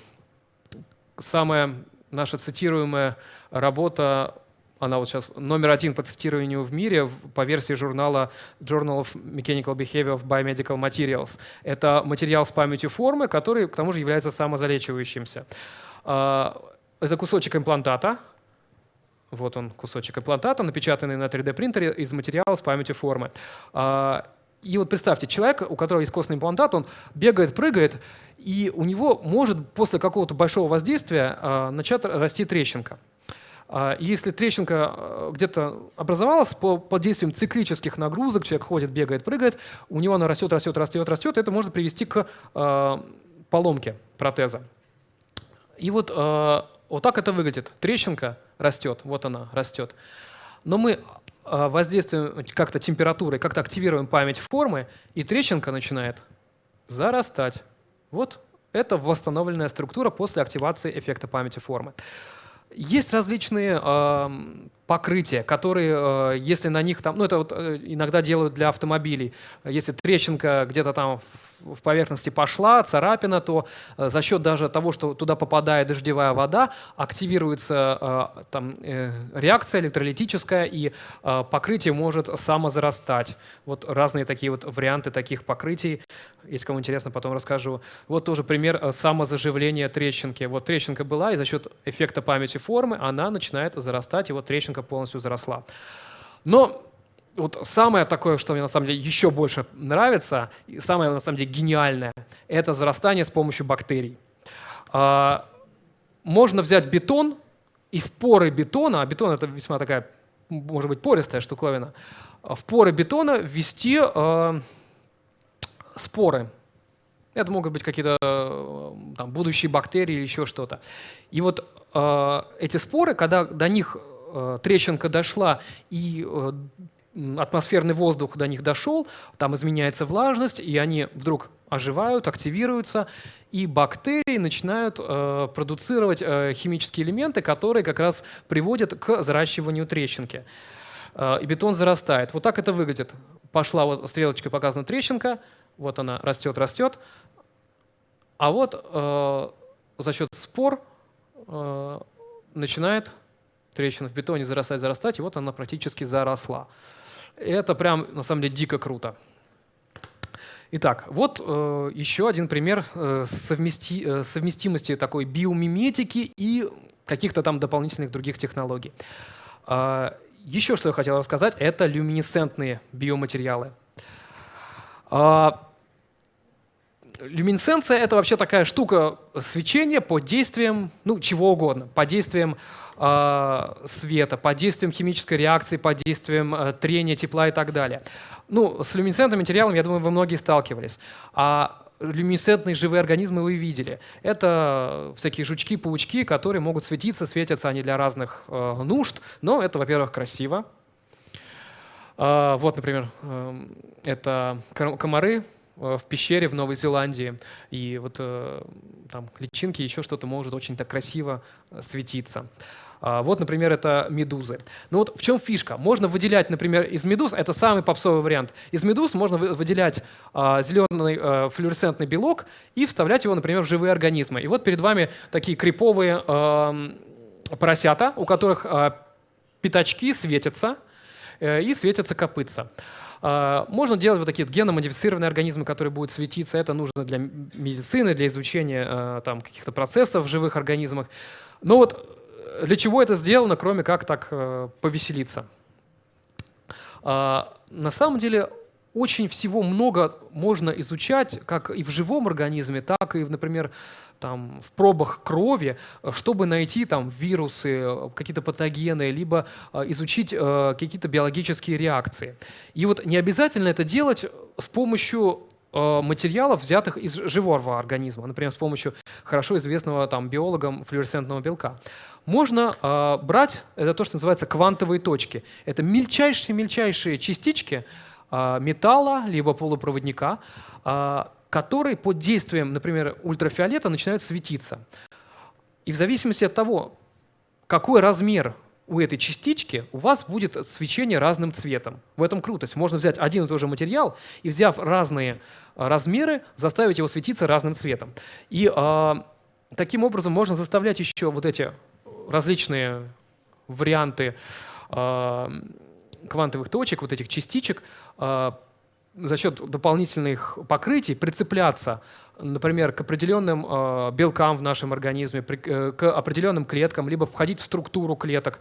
самая наша цитируемая работа она вот сейчас номер один по цитированию в мире по версии журнала Journal of Mechanical Behavior of Biomedical Materials. Это материал с памятью формы, который к тому же является самозалечивающимся. А, это кусочек имплантата, вот он, кусочек имплантата, напечатанный на 3D-принтере из материала с памятью формы. И вот представьте, человек, у которого есть костный имплантат, он бегает, прыгает, и у него может после какого-то большого воздействия а, начать расти трещинка. А, если трещинка э, где-то образовалась по, под действием циклических нагрузок, человек ходит, бегает, прыгает, у него она растет, растет, растет, растет, это может привести к э, поломке протеза. И вот, э, вот так это выглядит. Трещинка растет, вот она растет. Но мы э, воздействуем как-то температурой, как-то активируем память формы, и трещинка начинает зарастать. Вот это восстановленная структура после активации эффекта памяти формы. Есть различные э, покрытия, которые, э, если на них там, ну это вот э, иногда делают для автомобилей, если трещинка где-то там в поверхности пошла, царапина, то э, за счет даже того, что туда попадает дождевая вода, активируется там, реакция электролитическая, и покрытие может самозарастать. Вот разные такие вот варианты таких покрытий. Если кому интересно, потом расскажу. Вот тоже пример самозаживления трещинки. Вот трещинка была, и за счет эффекта памяти формы она начинает зарастать, и вот трещинка полностью заросла. Но вот самое такое, что мне на самом деле еще больше нравится, и самое на самом деле гениальное, это зарастание с помощью бактерий. А, можно взять бетон и в поры бетона, а бетон это весьма такая может быть пористая штуковина, в поры бетона ввести э, споры. Это могут быть какие-то будущие бактерии или еще что-то. И вот эти споры, когда до них трещинка дошла и э, атмосферный воздух до них дошел, там изменяется влажность, и они вдруг оживают, активируются, и бактерии начинают э, продуцировать э, химические элементы, которые как раз приводят к заращиванию трещинки. Э, и бетон зарастает. Вот так это выглядит. Пошла вот стрелочкой показана трещинка, вот она растет, растет. А вот э, за счет спор э, начинает трещина в бетоне зарастать, зарастать, и вот она практически заросла. Это прям, на самом деле, дико круто. Итак, вот э, еще один пример э, совмести, э, совместимости такой биомиметики и каких-то там дополнительных других технологий. Э, еще что я хотел рассказать, это люминесцентные биоматериалы. Э, люминесценция — это вообще такая штука свечения под действием ну, чего угодно, под действием э, света, под действием химической реакции, под действием э, трения, тепла и так далее. Ну, с люминесцентным материалом, я думаю, вы многие сталкивались. А люминесцентные живые организмы вы видели. Это всякие жучки, паучки, которые могут светиться, светятся они для разных э, нужд, но это, во-первых, красиво. Э, вот, например, э, это комары, Э, в пещере в Новой Зеландии, и вот э, там личинки, еще что-то может очень так красиво э, светиться. А, вот, например, это медузы. Ну вот в чем фишка? Можно выделять, например, из медуз, это самый попсовый вариант, из медуз можно выделять а, зеленый а, флуоресцентный белок и вставлять его, например, в живые организмы. И вот перед вами такие криповые поросята, у которых пятачки светятся и светятся копытца. Можно делать вот такие геномодифицированные организмы, которые будут светиться. Это нужно для медицины, для изучения там, каких-то процессов в живых организмах. Но вот э, для чего это сделано, кроме как так э, повеселиться? А, на самом деле очень всего много можно изучать, как и в живом организме, так и, например, там, в пробах крови, чтобы найти там, вирусы, какие-то патогены, либо э, изучить э, какие-то биологические реакции. И вот не обязательно это делать с помощью материалов, взятых из живого организма, например, с помощью хорошо известного там, биологам флуоресцентного белка. Можно э, брать, это то, что называется квантовые точки. Это мельчайшие-мельчайшие частички э, металла, либо полупроводника, э, которые под действием, например, ультрафиолета начинают светиться. И в зависимости от того, какой размер у этой частички, у вас будет свечение разным цветом. В этом крутость. Можно взять один и тот же материал и, взяв разные а, размеры, заставить его светиться разным цветом. И э, таким образом можно заставлять еще вот эти различные варианты э, квантовых точек, вот этих частичек, э, за счет дополнительных покрытий прицепляться, например, к определенным э, белкам в нашем организме, при, э, к определенным клеткам, либо входить в структуру клеток.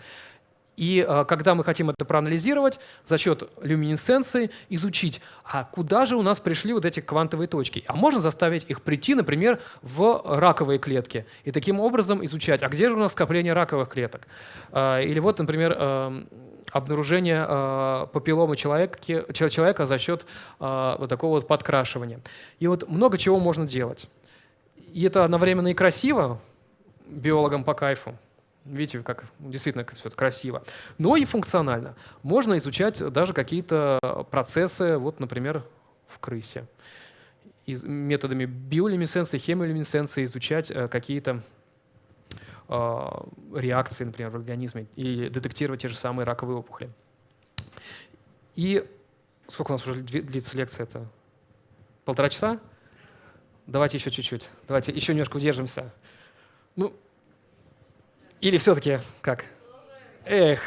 И э, когда мы хотим это проанализировать, за счет люминесценции изучить, а куда же у нас пришли вот эти квантовые точки. А можно заставить их прийти, например, в раковые клетки. И таким образом изучать, а где же у нас скопление раковых клеток. Э, или вот, например, э, обнаружение э, папилломы человека, человека за счет э, вот такого вот подкрашивания. И вот много чего можно делать. И это одновременно и красиво, биологам по кайфу. Видите, как действительно все это красиво. Но и функционально. Можно изучать даже какие-то процессы, вот, например, в крысе. И методами биолюминесценции, хемиолюминесценции изучать э, какие-то а, реакции, например, в организме, и детектировать те же самые раковые опухоли. И сколько у нас уже длится лекция? Это полтора часа? Давайте еще чуть-чуть. Давайте еще немножко удержимся. Ну, или все-таки как? Эх,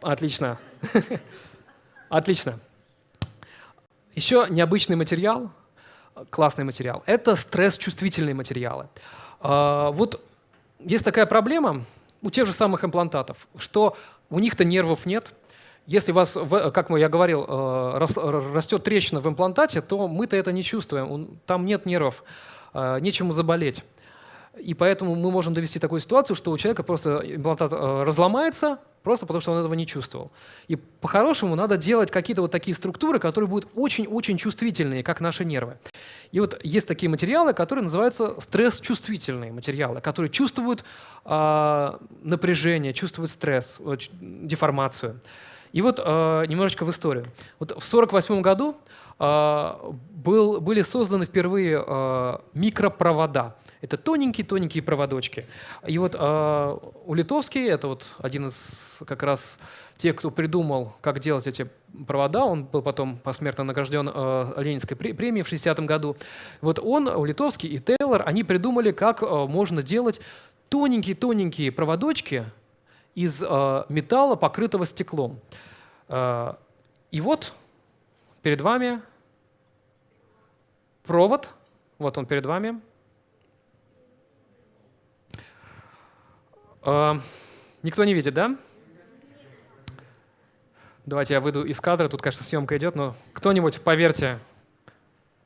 отлично. Отлично. Еще необычный материал, классный материал, это стресс-чувствительные материалы. А, вот есть такая проблема у тех же самых имплантатов, что у них-то нервов нет. Если у вас, как я говорил, э, растет трещина в имплантате, то мы-то это не чувствуем, там нет нервов, э, нечему заболеть. И поэтому мы можем довести такую ситуацию, что у человека просто имплантат э, разломается, просто потому что он этого не чувствовал. И по-хорошему надо делать какие-то вот такие структуры, которые будут очень-очень чувствительные, как наши нервы. И вот есть такие материалы, которые называются стресс-чувствительные материалы, которые чувствуют э, напряжение, чувствуют стресс, деформацию. И вот э, немножечко в историю. Вот в 1948 году э, был, были созданы впервые э, микропровода. Это тоненькие-тоненькие проводочки. И вот э, у Литовский, это вот один из как раз тех, кто придумал, как делать эти провода, он был потом посмертно награжден э, Ленинской премией в 60-м году. Вот он, у Литовский и Тейлор, они придумали, как э, можно делать тоненькие-тоненькие проводочки из э, металла, покрытого стеклом. Э, и вот перед вами провод, вот он перед вами, А, никто не видит, да? Давайте я выйду из кадра, тут, конечно, съемка идет, но кто-нибудь поверьте,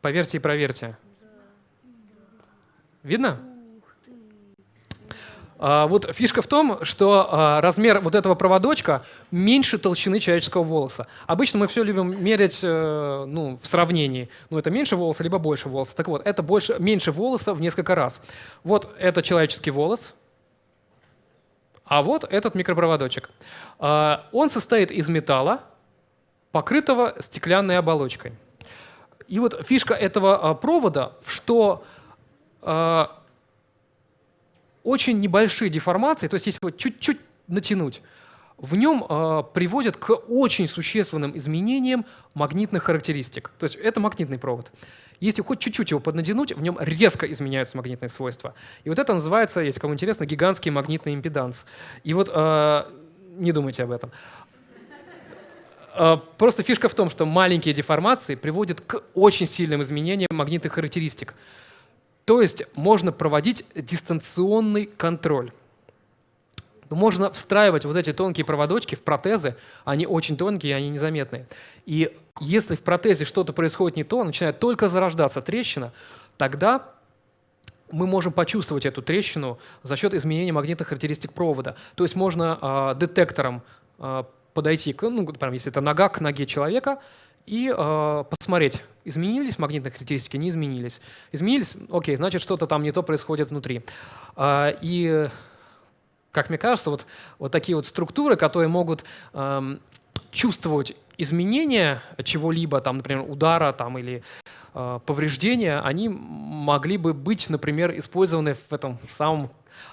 поверьте и проверьте. Видно? А, вот фишка в том, что а, размер вот этого проводочка меньше толщины человеческого волоса. Обычно мы все любим мерять э, ну, в сравнении. Ну, это меньше волоса, либо больше волоса. Так вот, это больше, меньше волоса в несколько раз. Вот это человеческий волос, а вот этот микропроводочек. А, он состоит из металла, покрытого стеклянной оболочкой. И вот фишка этого а, провода, что а, очень небольшие деформации, то есть если его чуть-чуть натянуть, в нем э, приводят к очень существенным изменениям магнитных характеристик. То есть это магнитный провод. Если хоть чуть-чуть его поднадянуть, в нем резко изменяются магнитные свойства. И вот это называется, если кому интересно, гигантский магнитный импеданс. И вот э, не думайте об этом. Э, просто фишка в том, что маленькие деформации приводят к очень сильным изменениям магнитных характеристик. То есть можно проводить дистанционный контроль. Можно встраивать вот эти тонкие проводочки в протезы, они очень тонкие, они незаметные. И если в протезе что-то происходит не то, начинает только зарождаться трещина, тогда мы можем почувствовать эту трещину за счет изменения магнитных характеристик провода. То есть можно э, детектором э, подойти, к, ну, прям, если это нога к ноге человека, и э, посмотреть, изменились магнитные характеристики, не изменились. Изменились, окей, значит, что-то там не то происходит внутри. Э, и, как мне кажется, вот, вот такие вот структуры, которые могут э, чувствовать изменения чего-либо, там, например, удара там, или э, повреждения, они могли бы быть, например, использованы в этом самом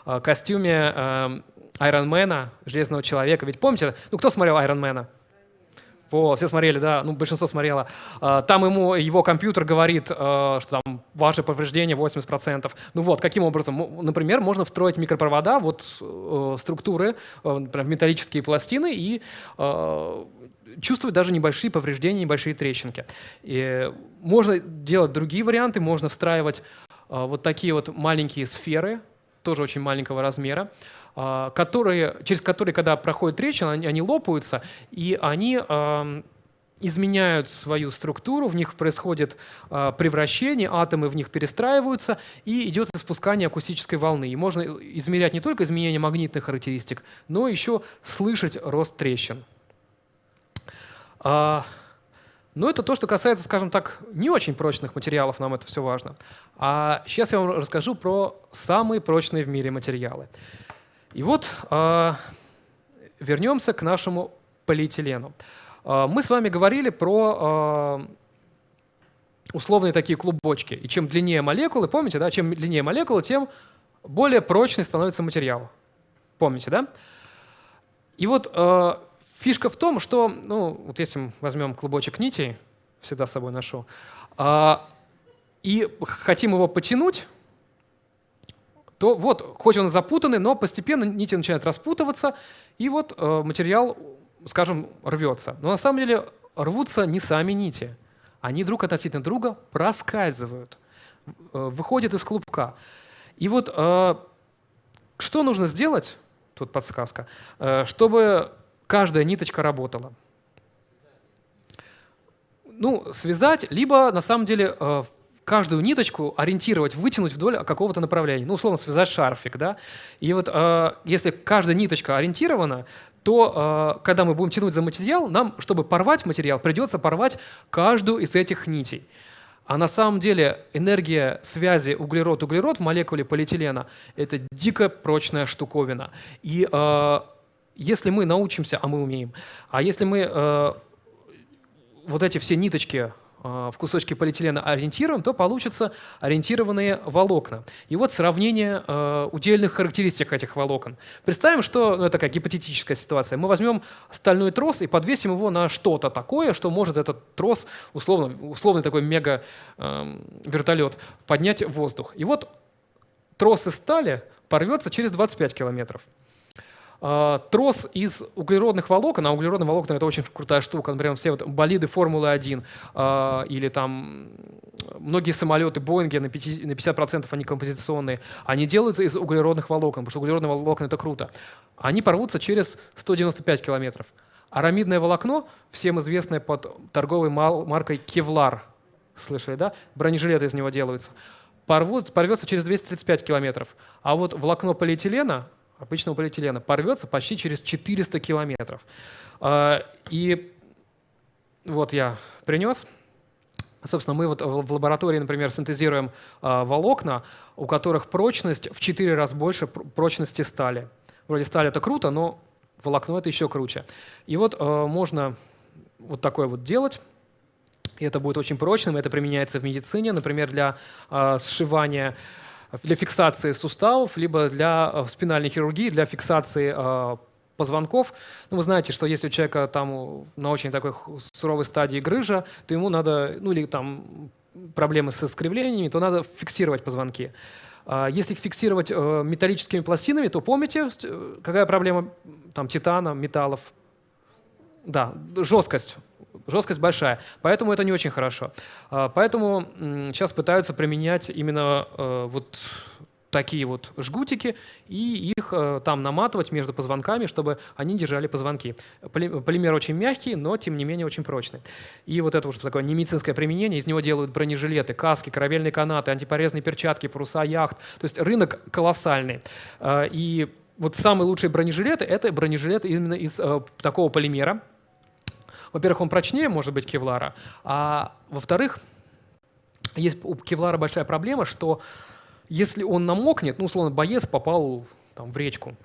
э, костюме э, Айронмена, Железного Человека. Ведь помните, ну кто смотрел Айронмена? Вот, все смотрели, да, ну, большинство смотрело. А, там ему его компьютер говорит, что там ваше повреждение 80%. Ну вот, каким образом? Например, можно встроить микропровода, вот э, структуры, например, металлические пластины и чувствовать даже небольшие повреждения, небольшие трещинки. И можно делать другие варианты, можно встраивать а, вот такие вот маленькие сферы, тоже очень маленького размера, а, которые, через которые, когда проходит трещина, они, они лопаются, и они а, изменяют свою структуру, в них происходит э, превращение, атомы в них перестраиваются, и идет испускание акустической волны. И можно измерять не только изменение магнитных характеристик, но еще слышать рост трещин. А, но это то, что касается, скажем так, не очень прочных материалов, нам это все важно. А сейчас я вам расскажу про самые прочные в мире материалы. И вот а, вернемся к нашему полиэтилену. А, мы с вами говорили про а, условные такие клубочки. И чем длиннее молекулы, помните, да, чем длиннее молекулы, тем более прочный становится материал. Помните, да? И вот а, Фишка в том, что, ну, вот если мы возьмем клубочек нитей, всегда с собой ношу, а, и хотим его потянуть, то вот, хоть он запутанный, но постепенно нити начинают распутываться, и вот э, материал, скажем, рвется. Но на самом деле рвутся не сами нити. Они друг относительно друга проскальзывают, э, выходят из клубка. И вот э, что нужно сделать, тут подсказка, чтобы каждая ниточка работала. Ну, связать, либо на самом деле каждую ниточку ориентировать, вытянуть вдоль какого-то направления. Ну, условно, связать шарфик, да. И вот э, если каждая ниточка ориентирована, то когда мы будем тянуть за материал, нам, чтобы порвать материал, придется порвать каждую из этих нитей. А на самом деле энергия связи углерод-углерод в молекуле полиэтилена – это дико прочная штуковина. И э, если мы научимся, а мы умеем, а если мы э, вот эти все ниточки Э, в кусочки полиэтилена ориентируем, то получатся ориентированные волокна. И вот сравнение э, удельных характеристик этих волокон. Представим, что ну, это такая гипотетическая ситуация. Мы возьмем стальной трос и подвесим его на что-то такое, что может этот трос, условно, условный такой мега-вертолет, эм, поднять в воздух. И вот трос из стали порвется через 25 километров. А, трос из углеродных волокон, а углеродные волокна — это очень крутая штука, например, все вот болиды Формулы-1 а, или там многие самолеты Боинги на 50%, они композиционные, они делаются из углеродных волокон, потому что углеродные волокна — это круто. Они порвутся через 195 километров. Арамидное волокно, всем известное под торговой маркой Кевлар, слышали, да? Бронежилеты из него делаются. Порвут, порвется через 235 километров. А вот волокно полиэтилена обычного полиэтилена порвется почти через 400 километров. А, и вот я принес. Собственно, мы вот в лаборатории, например, синтезируем а, волокна, у которых прочность в 4 раза больше прочности стали. Вроде сталь это круто, но волокно это еще круче. И вот а, можно вот такое вот делать. И это будет очень прочным, это применяется в медицине, например, для сшивания для фиксации суставов, либо для э, спинальной хирургии, для фиксации э, позвонков. Ну, вы знаете, что если у человека там на очень такой суровой стадии грыжа, то ему надо, ну или там проблемы со искривлениями, то надо фиксировать позвонки. А если их фиксировать э, металлическими пластинами, то помните, какая проблема там титана, металлов? Да, жесткость жесткость большая, поэтому это не очень хорошо. А, поэтому сейчас пытаются применять именно э, вот такие вот жгутики и их э, там наматывать между позвонками, чтобы они держали позвонки. Полимер очень мягкий, но тем не менее очень прочный. И вот это вот такое немедицинское применение, из него делают бронежилеты, каски, корабельные канаты, антипорезные перчатки, паруса яхт. То есть рынок колоссальный. А, и вот самые лучшие бронежилеты — это бронежилеты именно из э, такого полимера, во-первых, он прочнее, может быть, кевлара, а во-вторых, есть у кевлара большая проблема, что если он намокнет, ну, условно, боец попал там, в речку,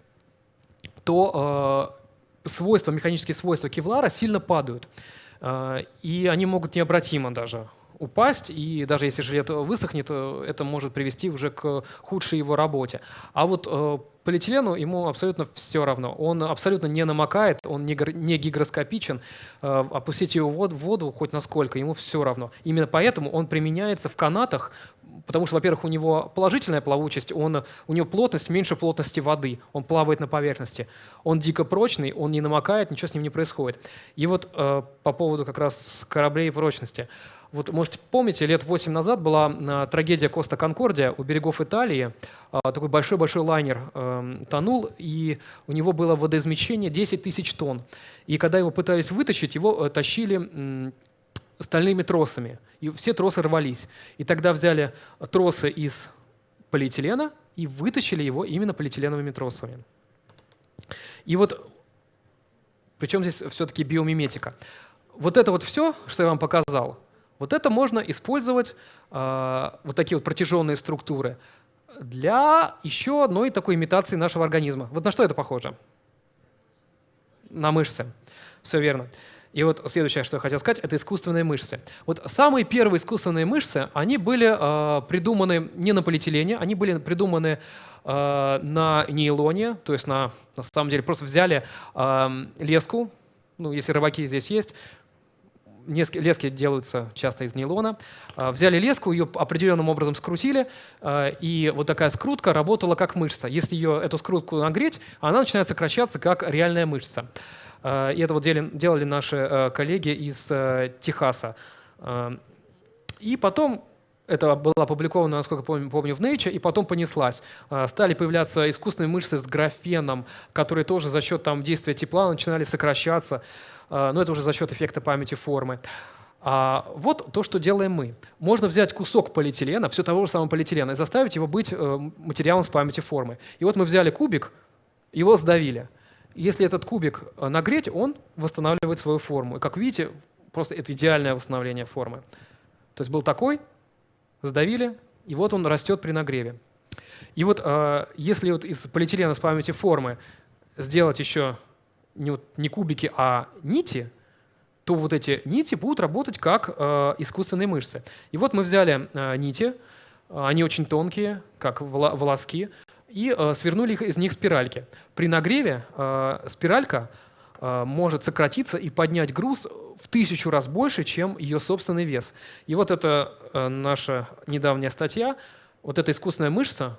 то э, свойства, механические свойства кевлара сильно падают. Э, и они могут необратимо даже упасть, и даже если жилет высохнет, э, это может привести уже к худшей его работе. А вот э, полиэтилену ему абсолютно все равно. Он абсолютно не намокает, он не, гигроскопичен. Э, опустить его в воду хоть насколько, ему все равно. Именно поэтому он применяется в канатах, потому что, во-первых, у него положительная плавучесть, он, у него плотность меньше плотности воды, он плавает на поверхности. Он дико прочный, он не намокает, ничего с ним не происходит. И вот э, по поводу как раз кораблей и прочности – вот, может, помните, лет 8 назад была а, трагедия Коста Конкордия у берегов Италии. А, такой большой-большой лайнер э, тонул, и у него было водоизмещение 10 тысяч тонн. И когда его пытались вытащить, его э, тащили стальными тросами. И все тросы рвались. И тогда взяли тросы из полиэтилена и вытащили его именно полиэтиленовыми тросами. И вот, причем здесь все-таки биомиметика. Вот это вот все, что я вам показал, вот это можно использовать, э, вот такие вот протяженные структуры, для еще одной такой имитации нашего организма. Вот на что это похоже? На мышцы. Все верно. И вот следующее, что я хотел сказать, это искусственные мышцы. Вот самые первые искусственные мышцы, они были э, придуманы не на полиэтилене, они были придуманы э, на нейлоне, то есть на, на самом деле просто взяли э, леску, ну, если рыбаки здесь есть, лески делаются часто из нейлона. А, взяли леску, ее определенным образом скрутили, а, и вот такая скрутка работала как мышца. Если ее, эту скрутку нагреть, она начинает сокращаться как реальная мышца. А, и это вот делали наши коллеги из Техаса. И потом это было опубликовано, насколько помню, помню, в Nature, и потом понеслась. Стали появляться искусственные мышцы с графеном, которые тоже за счет там, действия тепла начинали сокращаться. А, но это уже за счет эффекта памяти формы. А вот то, что делаем мы. Можно взять кусок полиэтилена, все того же самого полиэтилена, и заставить его быть э, материалом с памяти формы. И вот мы взяли кубик, его сдавили. Если этот кубик нагреть, он восстанавливает свою форму. И как видите, просто это идеальное восстановление формы. То есть был такой, сдавили, и вот он растет при нагреве. И вот если вот из полиэтилена с памяти формы сделать еще не, вот, не кубики, а нити, то вот эти нити будут работать как э, искусственные мышцы. И вот мы взяли э, нити, они очень тонкие, как волоски, и э, свернули их из них спиральки. При нагреве э, спиралька э, может сократиться и поднять груз в тысячу раз больше, чем ее собственный вес. И вот это э, наша недавняя статья. Вот эта искусственная мышца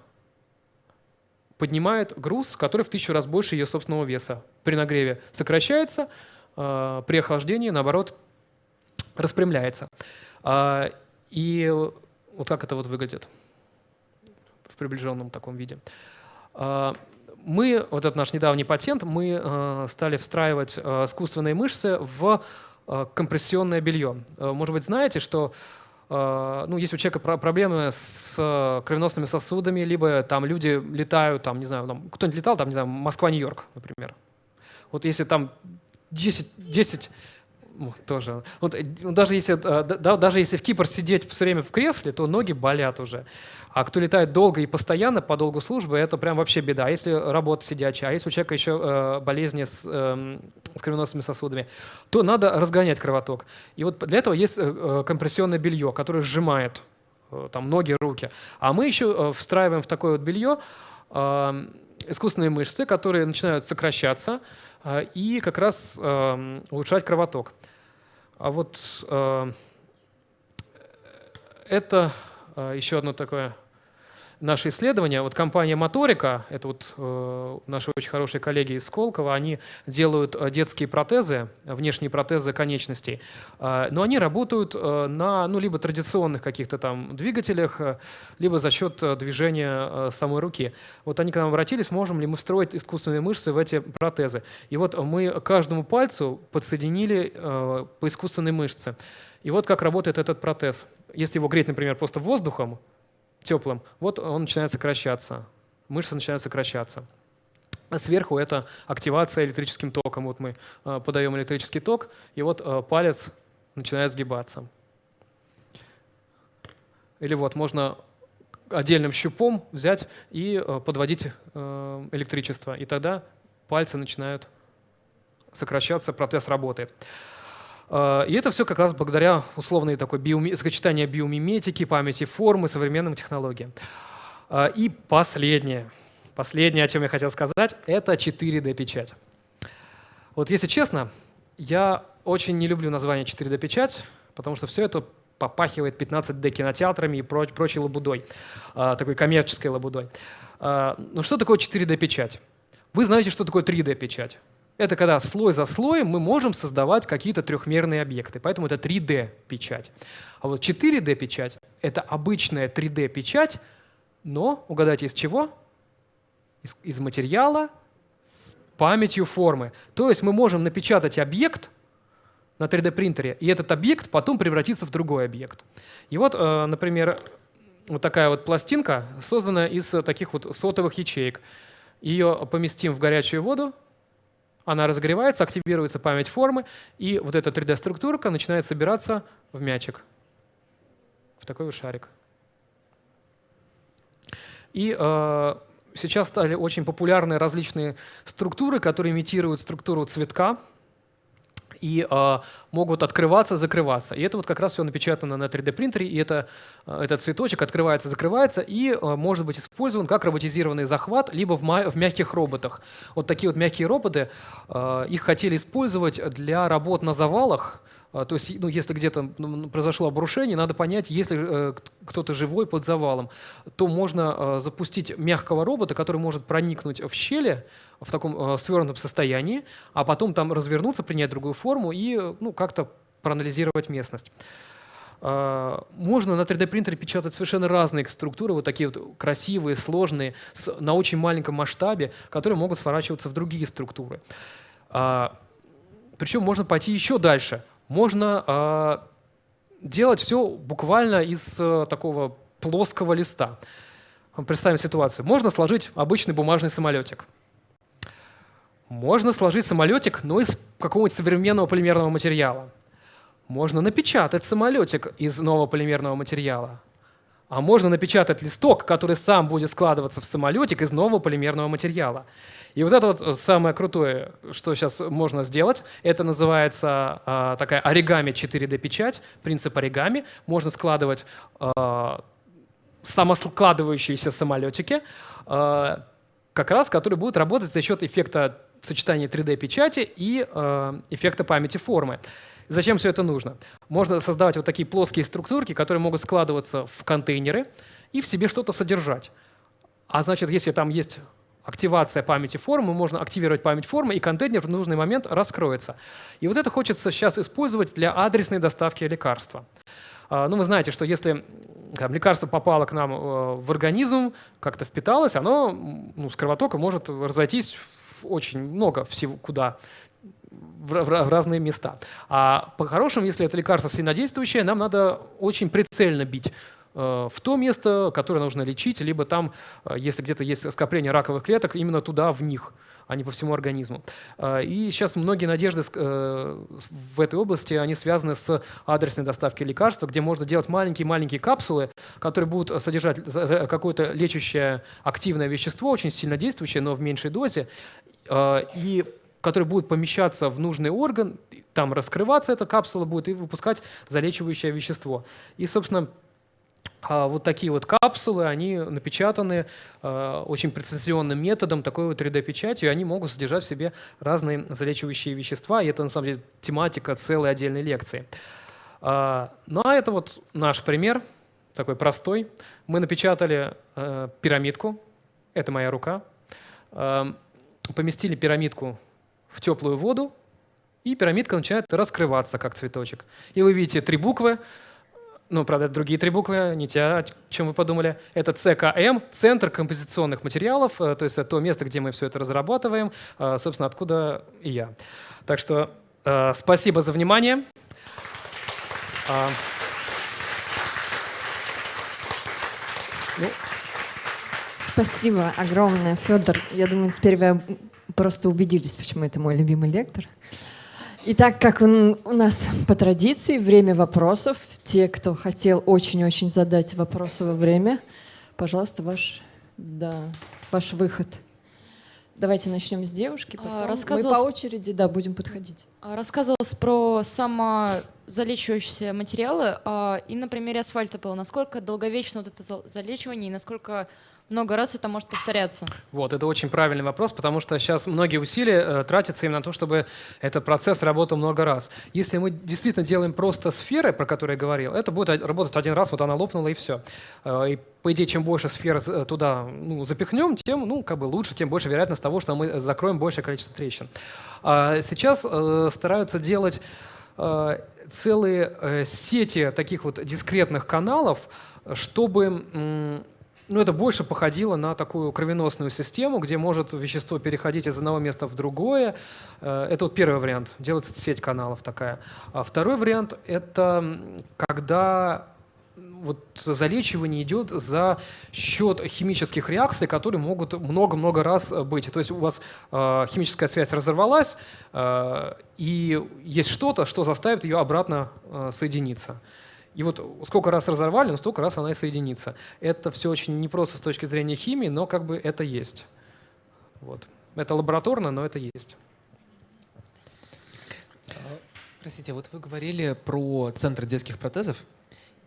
поднимает груз, который в тысячу раз больше ее собственного веса. При нагреве сокращается, а, при охлаждении, наоборот, распрямляется. А, и вот как это вот выглядит в приближенном таком виде. А, мы, вот этот наш недавний патент, мы стали встраивать искусственные мышцы в компрессионное белье. Может быть, знаете, что ну, есть у человека проблемы с кровеносными сосудами, либо там люди летают, там, не знаю, кто-нибудь летал, там, не знаю, Москва-Нью-Йорк, например. Вот если там 10, 10 тоже. Вот, э, даже, если, э, да, даже если в Кипр сидеть все время в кресле, то ноги болят уже. А кто летает долго и постоянно по долгу службы, это прям вообще беда. А если работа сидячая, а если у человека еще э, болезни с, э, с кровеносными сосудами, то надо разгонять кровоток. И вот для этого есть э, э компрессионное белье, которое сжимает э, там, ноги, руки. А мы еще э, встраиваем в такое вот белье э, искусственные мышцы, которые начинают сокращаться, а, и как раз эм, улучшать кровоток. А вот э, это э, еще одно такое наше исследование. Вот компания Моторика, это вот э, наши очень хорошие коллеги из Сколково, они делают э, детские протезы, внешние протезы конечностей, э, но они работают э, на ну, либо традиционных каких-то там двигателях, либо за счет движения самой руки. Вот они к нам обратились, можем ли мы встроить искусственные мышцы в эти протезы. И вот мы каждому пальцу подсоединили по искусственной мышце. И вот как работает этот протез. Если его греть, например, просто воздухом, теплым, вот он начинает сокращаться, мышцы начинают сокращаться. А сверху это активация электрическим током. Вот мы э, подаем электрический ток, и вот э, палец начинает сгибаться. Или вот можно отдельным щупом взять и э, подводить электричество, и тогда пальцы начинают сокращаться, протез работает. А, и это все как раз благодаря условной такой биоми... сочетанию биомиметики, памяти формы, современным технологиям. А, и последнее, последнее, о чем я хотел сказать, это 4D-печать. Вот если честно, я очень не люблю название 4D-печать, потому что все это попахивает 15D кинотеатрами и проч прочей лабудой, а, такой коммерческой лабудой. Но что такое 4D-печать? Вы знаете, что такое 3D-печать? Это когда слой за слоем мы можем создавать какие-то трехмерные объекты. Поэтому это 3D-печать. А вот 4D-печать — это обычная 3D-печать, но, угадайте, из чего? Из, из материала с памятью формы. То есть мы можем напечатать объект на 3D-принтере, и этот объект потом превратится в другой объект. И вот, э, например, вот такая вот пластинка создана из таких вот сотовых ячеек. Ее поместим в горячую воду, она разогревается, активируется память формы, и вот эта 3D-структурка начинает собираться в мячик, в такой вот шарик. И э, сейчас стали очень популярны различные структуры, которые имитируют структуру цветка, и э, могут открываться, закрываться. И это вот как раз все напечатано на 3D принтере, и это, э, этот цветочек открывается, закрывается и э, может быть использован как роботизированный захват, либо в, в мягких роботах. Вот такие вот мягкие роботы, э, их хотели использовать для работ на завалах, а, то есть, ну, если где-то ну, произошло обрушение, надо понять, если э, кто-то живой под завалом, то можно э, запустить мягкого робота, который может проникнуть в щели в таком э, свернутом состоянии, а потом там развернуться, принять другую форму и ну, как-то проанализировать местность. Uh, можно на 3D-принтере печатать совершенно разные структуры, вот такие вот красивые, сложные, на очень маленьком масштабе, которые могут сворачиваться в другие структуры. Uh, причем можно пойти еще дальше можно э, делать все буквально из э, такого плоского листа. Представим ситуацию. Можно сложить обычный бумажный самолетик. Можно сложить самолетик, но из какого-нибудь современного полимерного материала. Можно напечатать самолетик из нового полимерного материала. А можно напечатать листок, который сам будет складываться в самолетик из нового полимерного материала. И вот это вот самое крутое, что сейчас можно сделать, это называется а, такая оригами 4D печать, принцип оригами. Можно складывать а, самоскладывающиеся самолетики, а, как раз которые будут работать за счет эффекта сочетания 3D-печати и а, эффекта памяти формы. Зачем все это нужно? Можно создавать вот такие плоские структурки, которые могут складываться в контейнеры и в себе что-то содержать. А значит, если там есть активация памяти формы, можно активировать память формы, и контейнер в нужный момент раскроется. И вот это хочется сейчас использовать для адресной доставки лекарства. А, ну, вы знаете, что если там, лекарство попало к нам э, в организм, как-то впиталось, оно ну, с кровотока может разойтись очень много всего куда в, разные места. А по-хорошему, если это лекарство сильнодействующее, нам надо очень прицельно бить в то место, которое нужно лечить, либо там, э, если где-то есть скопление раковых клеток, именно туда, в них, а не по всему организму. Э, и сейчас многие надежды в этой области, они связаны с адресной доставкой лекарства, где можно делать маленькие-маленькие капсулы, которые будут содержать какое-то лечащее активное вещество, очень сильно действующее, но в меньшей дозе, и который будет помещаться в нужный орган, там раскрываться эта капсула будет и выпускать залечивающее вещество. И, собственно, вот такие вот капсулы, они напечатаны а, очень прецизионным методом, такой вот 3D-печатью, и они могут содержать в себе разные залечивающие вещества, и это на самом деле тематика целой отдельной лекции. А, ну а это вот наш пример, такой простой. Мы напечатали пирамидку, это моя рука, поместили пирамидку в теплую воду, и пирамидка начинает раскрываться, как цветочек. И вы видите три буквы, ну, правда, другие три буквы, не те, о чем вы подумали. Это ЦКМ, Центр композиционных материалов, э, то есть это то место, где мы все это разрабатываем, э, собственно, откуда и я. Так что э, спасибо за внимание. А, ну. Спасибо огромное, Федор. Я думаю, теперь вы просто убедились, почему это мой любимый лектор. Итак, как он, у нас по традиции, время вопросов. Те, кто хотел очень-очень задать вопросы во время, пожалуйста, ваш, да, ваш выход. Давайте начнем с девушки, а, потом мы по очереди да, будем подходить. А, рассказывалось про самозалечивающиеся материалы, а, и на примере асфальта было, насколько долговечно вот это залечивание и насколько много раз это может повторяться? Вот, это очень правильный вопрос, потому что сейчас многие усилия э, тратятся именно на то, чтобы этот процесс работал много раз. Если мы действительно делаем просто сферы, про которые я говорил, это будет работать один раз, вот она лопнула и все. Э, и по идее, чем больше сфер э, туда ну, запихнем, тем ну, как бы лучше, тем больше вероятность того, что мы закроем большее количество трещин. А сейчас э, стараются делать э, целые э, сети таких вот дискретных каналов, чтобы ну, это больше походило на такую кровеносную систему, где может вещество переходить из одного места в другое. Э, это вот первый вариант, делается сеть каналов такая. А второй вариант — это когда вот залечивание идет за счет химических реакций, которые могут много-много раз быть. То есть у вас э, химическая связь разорвалась, э, и есть что-то, что заставит ее обратно э, соединиться. И вот сколько раз разорвали, но столько раз она и соединится. Это все очень непросто с точки зрения химии, но как бы это есть. Вот. Это лабораторно, но это есть. Простите, вот вы говорили про центр детских протезов,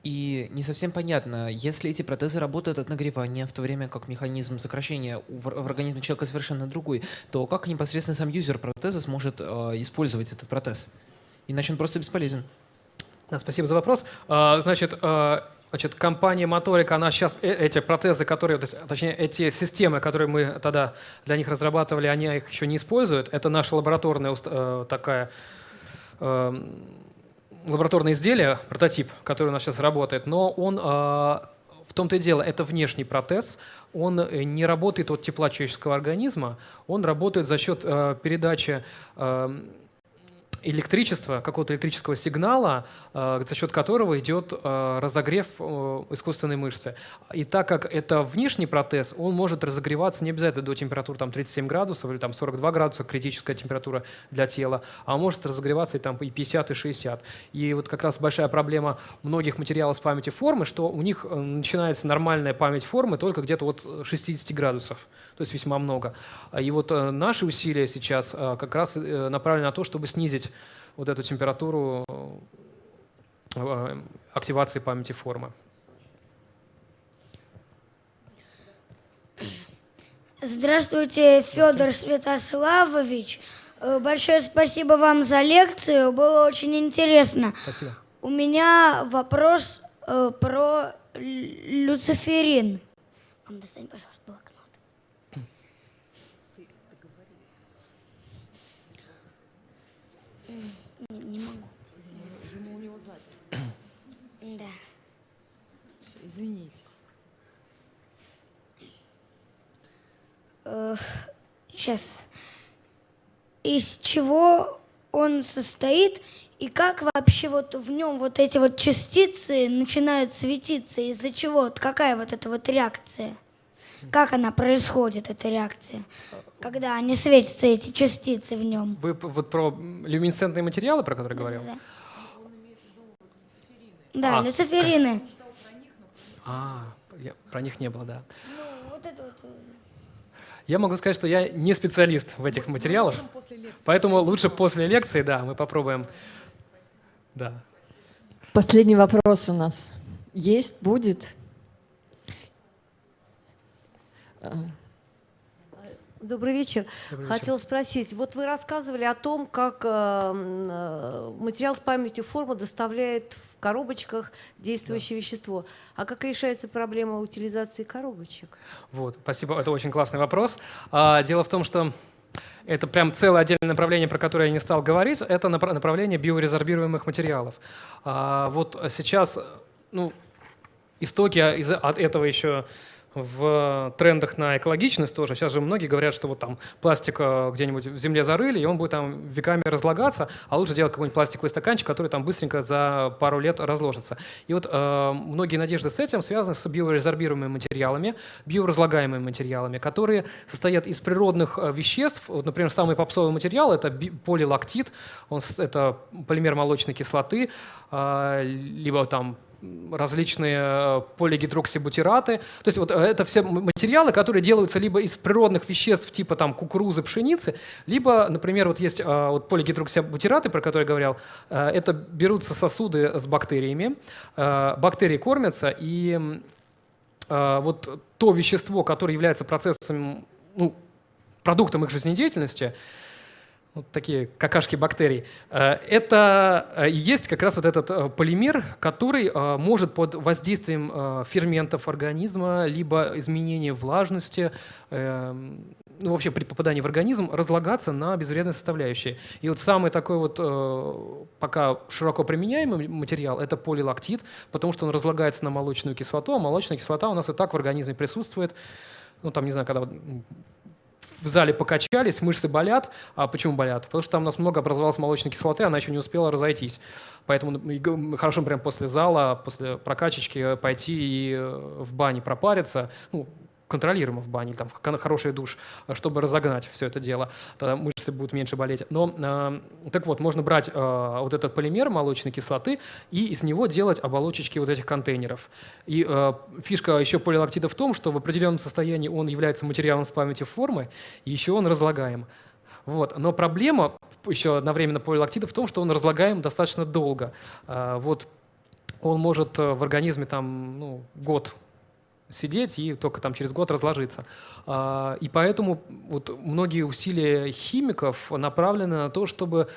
и не совсем понятно, если эти протезы работают от нагревания, в то время как механизм сокращения в, организме человека совершенно другой, то как непосредственно сам юзер протеза сможет э, использовать этот протез? Иначе он просто бесполезен. Да, спасибо за вопрос. А, значит, а, Значит, компания Моторика, она сейчас э, эти протезы, которые, точнее, эти системы, которые мы тогда для них разрабатывали, они их еще не используют. Это наша лабораторная э, такая э, лабораторное изделие, прототип, который у нас сейчас работает, но он в том-то и дело, это внешний протез, он не работает от тепла человеческого организма, он работает за счет передачи электричества, какого-то электрического сигнала, э, за счет которого идет э, разогрев э, искусственной мышцы. И так как это внешний протез, он может разогреваться не обязательно до температуры там, 37 градусов или там, 42 градуса, критическая температура для тела, а может разогреваться и, там, и 50, и 60. И вот как раз большая проблема многих материалов с памятью формы, что у них начинается нормальная память формы только где-то от 60 градусов, то есть весьма много. И вот наши усилия сейчас как раз направлены на то, чтобы снизить вот эту температуру э, активации памяти формы. Здравствуйте, Федор Святославович. Э, большое спасибо вам за лекцию, было очень интересно. Спасибо. У меня вопрос э, про люциферин. Достань, пожалуйста. Не, могу. Видимо, у него запись. Да. Извините. Сейчас. Из чего он состоит и как вообще вот в нем вот эти вот частицы начинают светиться? Из-за чего? Вот какая вот эта вот реакция? Как она происходит, эта реакция? Когда они светятся, эти частицы в нем. Вы вот про люминесцентные материалы, про которые говорил? Да, да а, люциферины. А, я, про них не было, да. Ну, вот это вот. Э, я могу сказать, что я не специалист в этих материалах, поэтому лучше после лекции, да, мы попробуем. Да. Последний вопрос у нас. Есть, будет? А, Добрый вечер. Добрый Хотела спросить, вот вы рассказывали о том, как э, э, материал с памятью формы доставляет в коробочках действующее да. вещество. А как решается проблема утилизации коробочек? Вот, спасибо, это очень классный вопрос. А, дело в том, что это прям целое отдельное направление, про которое я не стал говорить, это направление биорезорбируемых материалов. А, вот сейчас, ну, истоки из от этого еще в трендах на экологичность тоже. Сейчас же многие говорят, что вот там пластик э, где-нибудь в земле зарыли, и он будет там веками разлагаться, а лучше делать какой-нибудь пластиковый стаканчик, который там быстренько за пару лет разложится. И вот э, многие надежды с этим связаны с биорезорбируемыми материалами, биоразлагаемыми материалами, которые состоят из природных э, веществ. Вот, например, самый попсовый материал — это полилактит, он, это полимер молочной кислоты, э, либо там различные э, полигидроксибутираты. То есть вот э, это все материалы, которые делаются либо из природных веществ типа там кукурузы, пшеницы, либо, например, вот есть э, вот полигидроксибутираты, про которые я говорил, это берутся сосуды с бактериями, бактерии кормятся, и вот то вещество, которое является процессом, ну, продуктом их жизнедеятельности, вот такие какашки бактерий, э, это э, есть как раз вот этот э, полимер, который может под воздействием ферментов организма, либо изменения влажности, ну, вообще при попадании в организм разлагаться на безвредные составляющие. И вот самый такой вот пока широко применяемый материал – это полилактит, потому что он разлагается на молочную кислоту, а молочная кислота у нас и так в организме присутствует. Ну, там, не знаю, когда в зале покачались, мышцы болят. А почему болят? Потому что там у нас много образовалось молочной кислоты, она еще не успела разойтись. Поэтому ну, хорошо прям после зала, после прокачечки пойти и э, в бане пропариться. Ну, контролируемо в бане, там, хороший душ, чтобы разогнать все это дело. Тогда мышцы будут меньше болеть. Но, э, так вот, можно брать э, вот этот полимер молочной кислоты и из него делать оболочечки вот этих контейнеров. И э, фишка еще полилактида в том, что в определенном состоянии он является материалом с памятью формы, и еще он разлагаем. Вот. Но проблема еще одновременно полилактида в том, что он разлагаем достаточно долго. Э, вот он может э, в организме там, ну, год сидеть и только там через год разложиться. А, и поэтому вот многие усилия химиков направлены на то, чтобы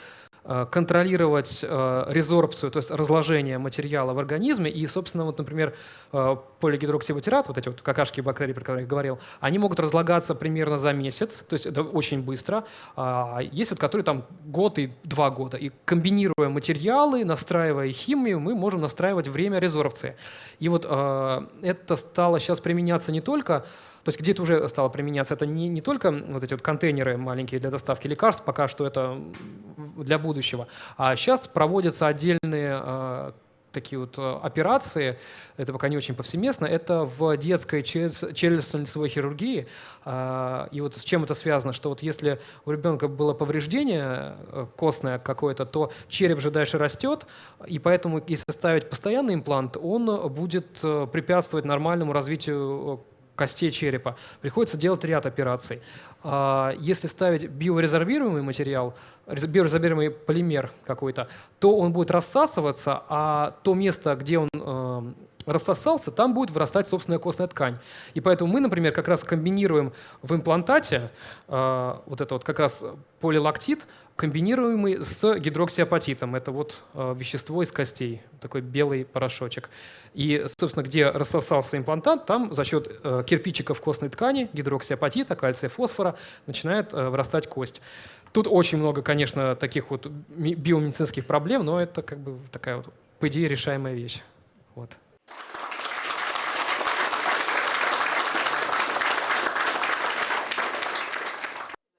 контролировать э, резорбцию, то есть разложение материала в организме. И, собственно, вот, например, э, полигидроксибутират, вот эти вот какашки бактерий, про которые я говорил, они могут разлагаться примерно за месяц, то есть это очень быстро. А есть вот которые там год и два года. И комбинируя материалы, настраивая химию, мы можем настраивать время резорбции. И вот это стало сейчас применяться не только то есть где-то уже стало применяться. Это не, не только вот эти вот контейнеры маленькие для доставки лекарств, пока что это для будущего. А сейчас проводятся отдельные э, такие вот э, операции, это пока не очень повсеместно, это в детской челюстно-лицевой хирургии. А, и вот с чем это связано, что вот если у ребенка было повреждение э, костное какое-то, то череп же дальше растет, и поэтому если ставить постоянный имплант, он будет э, препятствовать нормальному развитию костей черепа. Приходится делать ряд операций. А, если ставить биорезорбируемый материал, биорезорбируемый полимер какой-то, то он будет рассасываться, а то место, где он э, рассосался, там будет вырастать собственная костная ткань. И поэтому мы, например, как раз комбинируем в имплантате э, вот это вот как раз полилактид, комбинируемый с гидроксиапатитом. Это вот э, вещество из костей, такой белый порошочек. И, собственно, где рассосался имплантат, там за счет э, кирпичиков костной ткани, гидроксиапатита, кальция, фосфора, начинает э, вырастать кость. Тут очень много, конечно, таких вот биомедицинских проблем, но это как бы такая вот, по идее, решаемая вещь. Вот.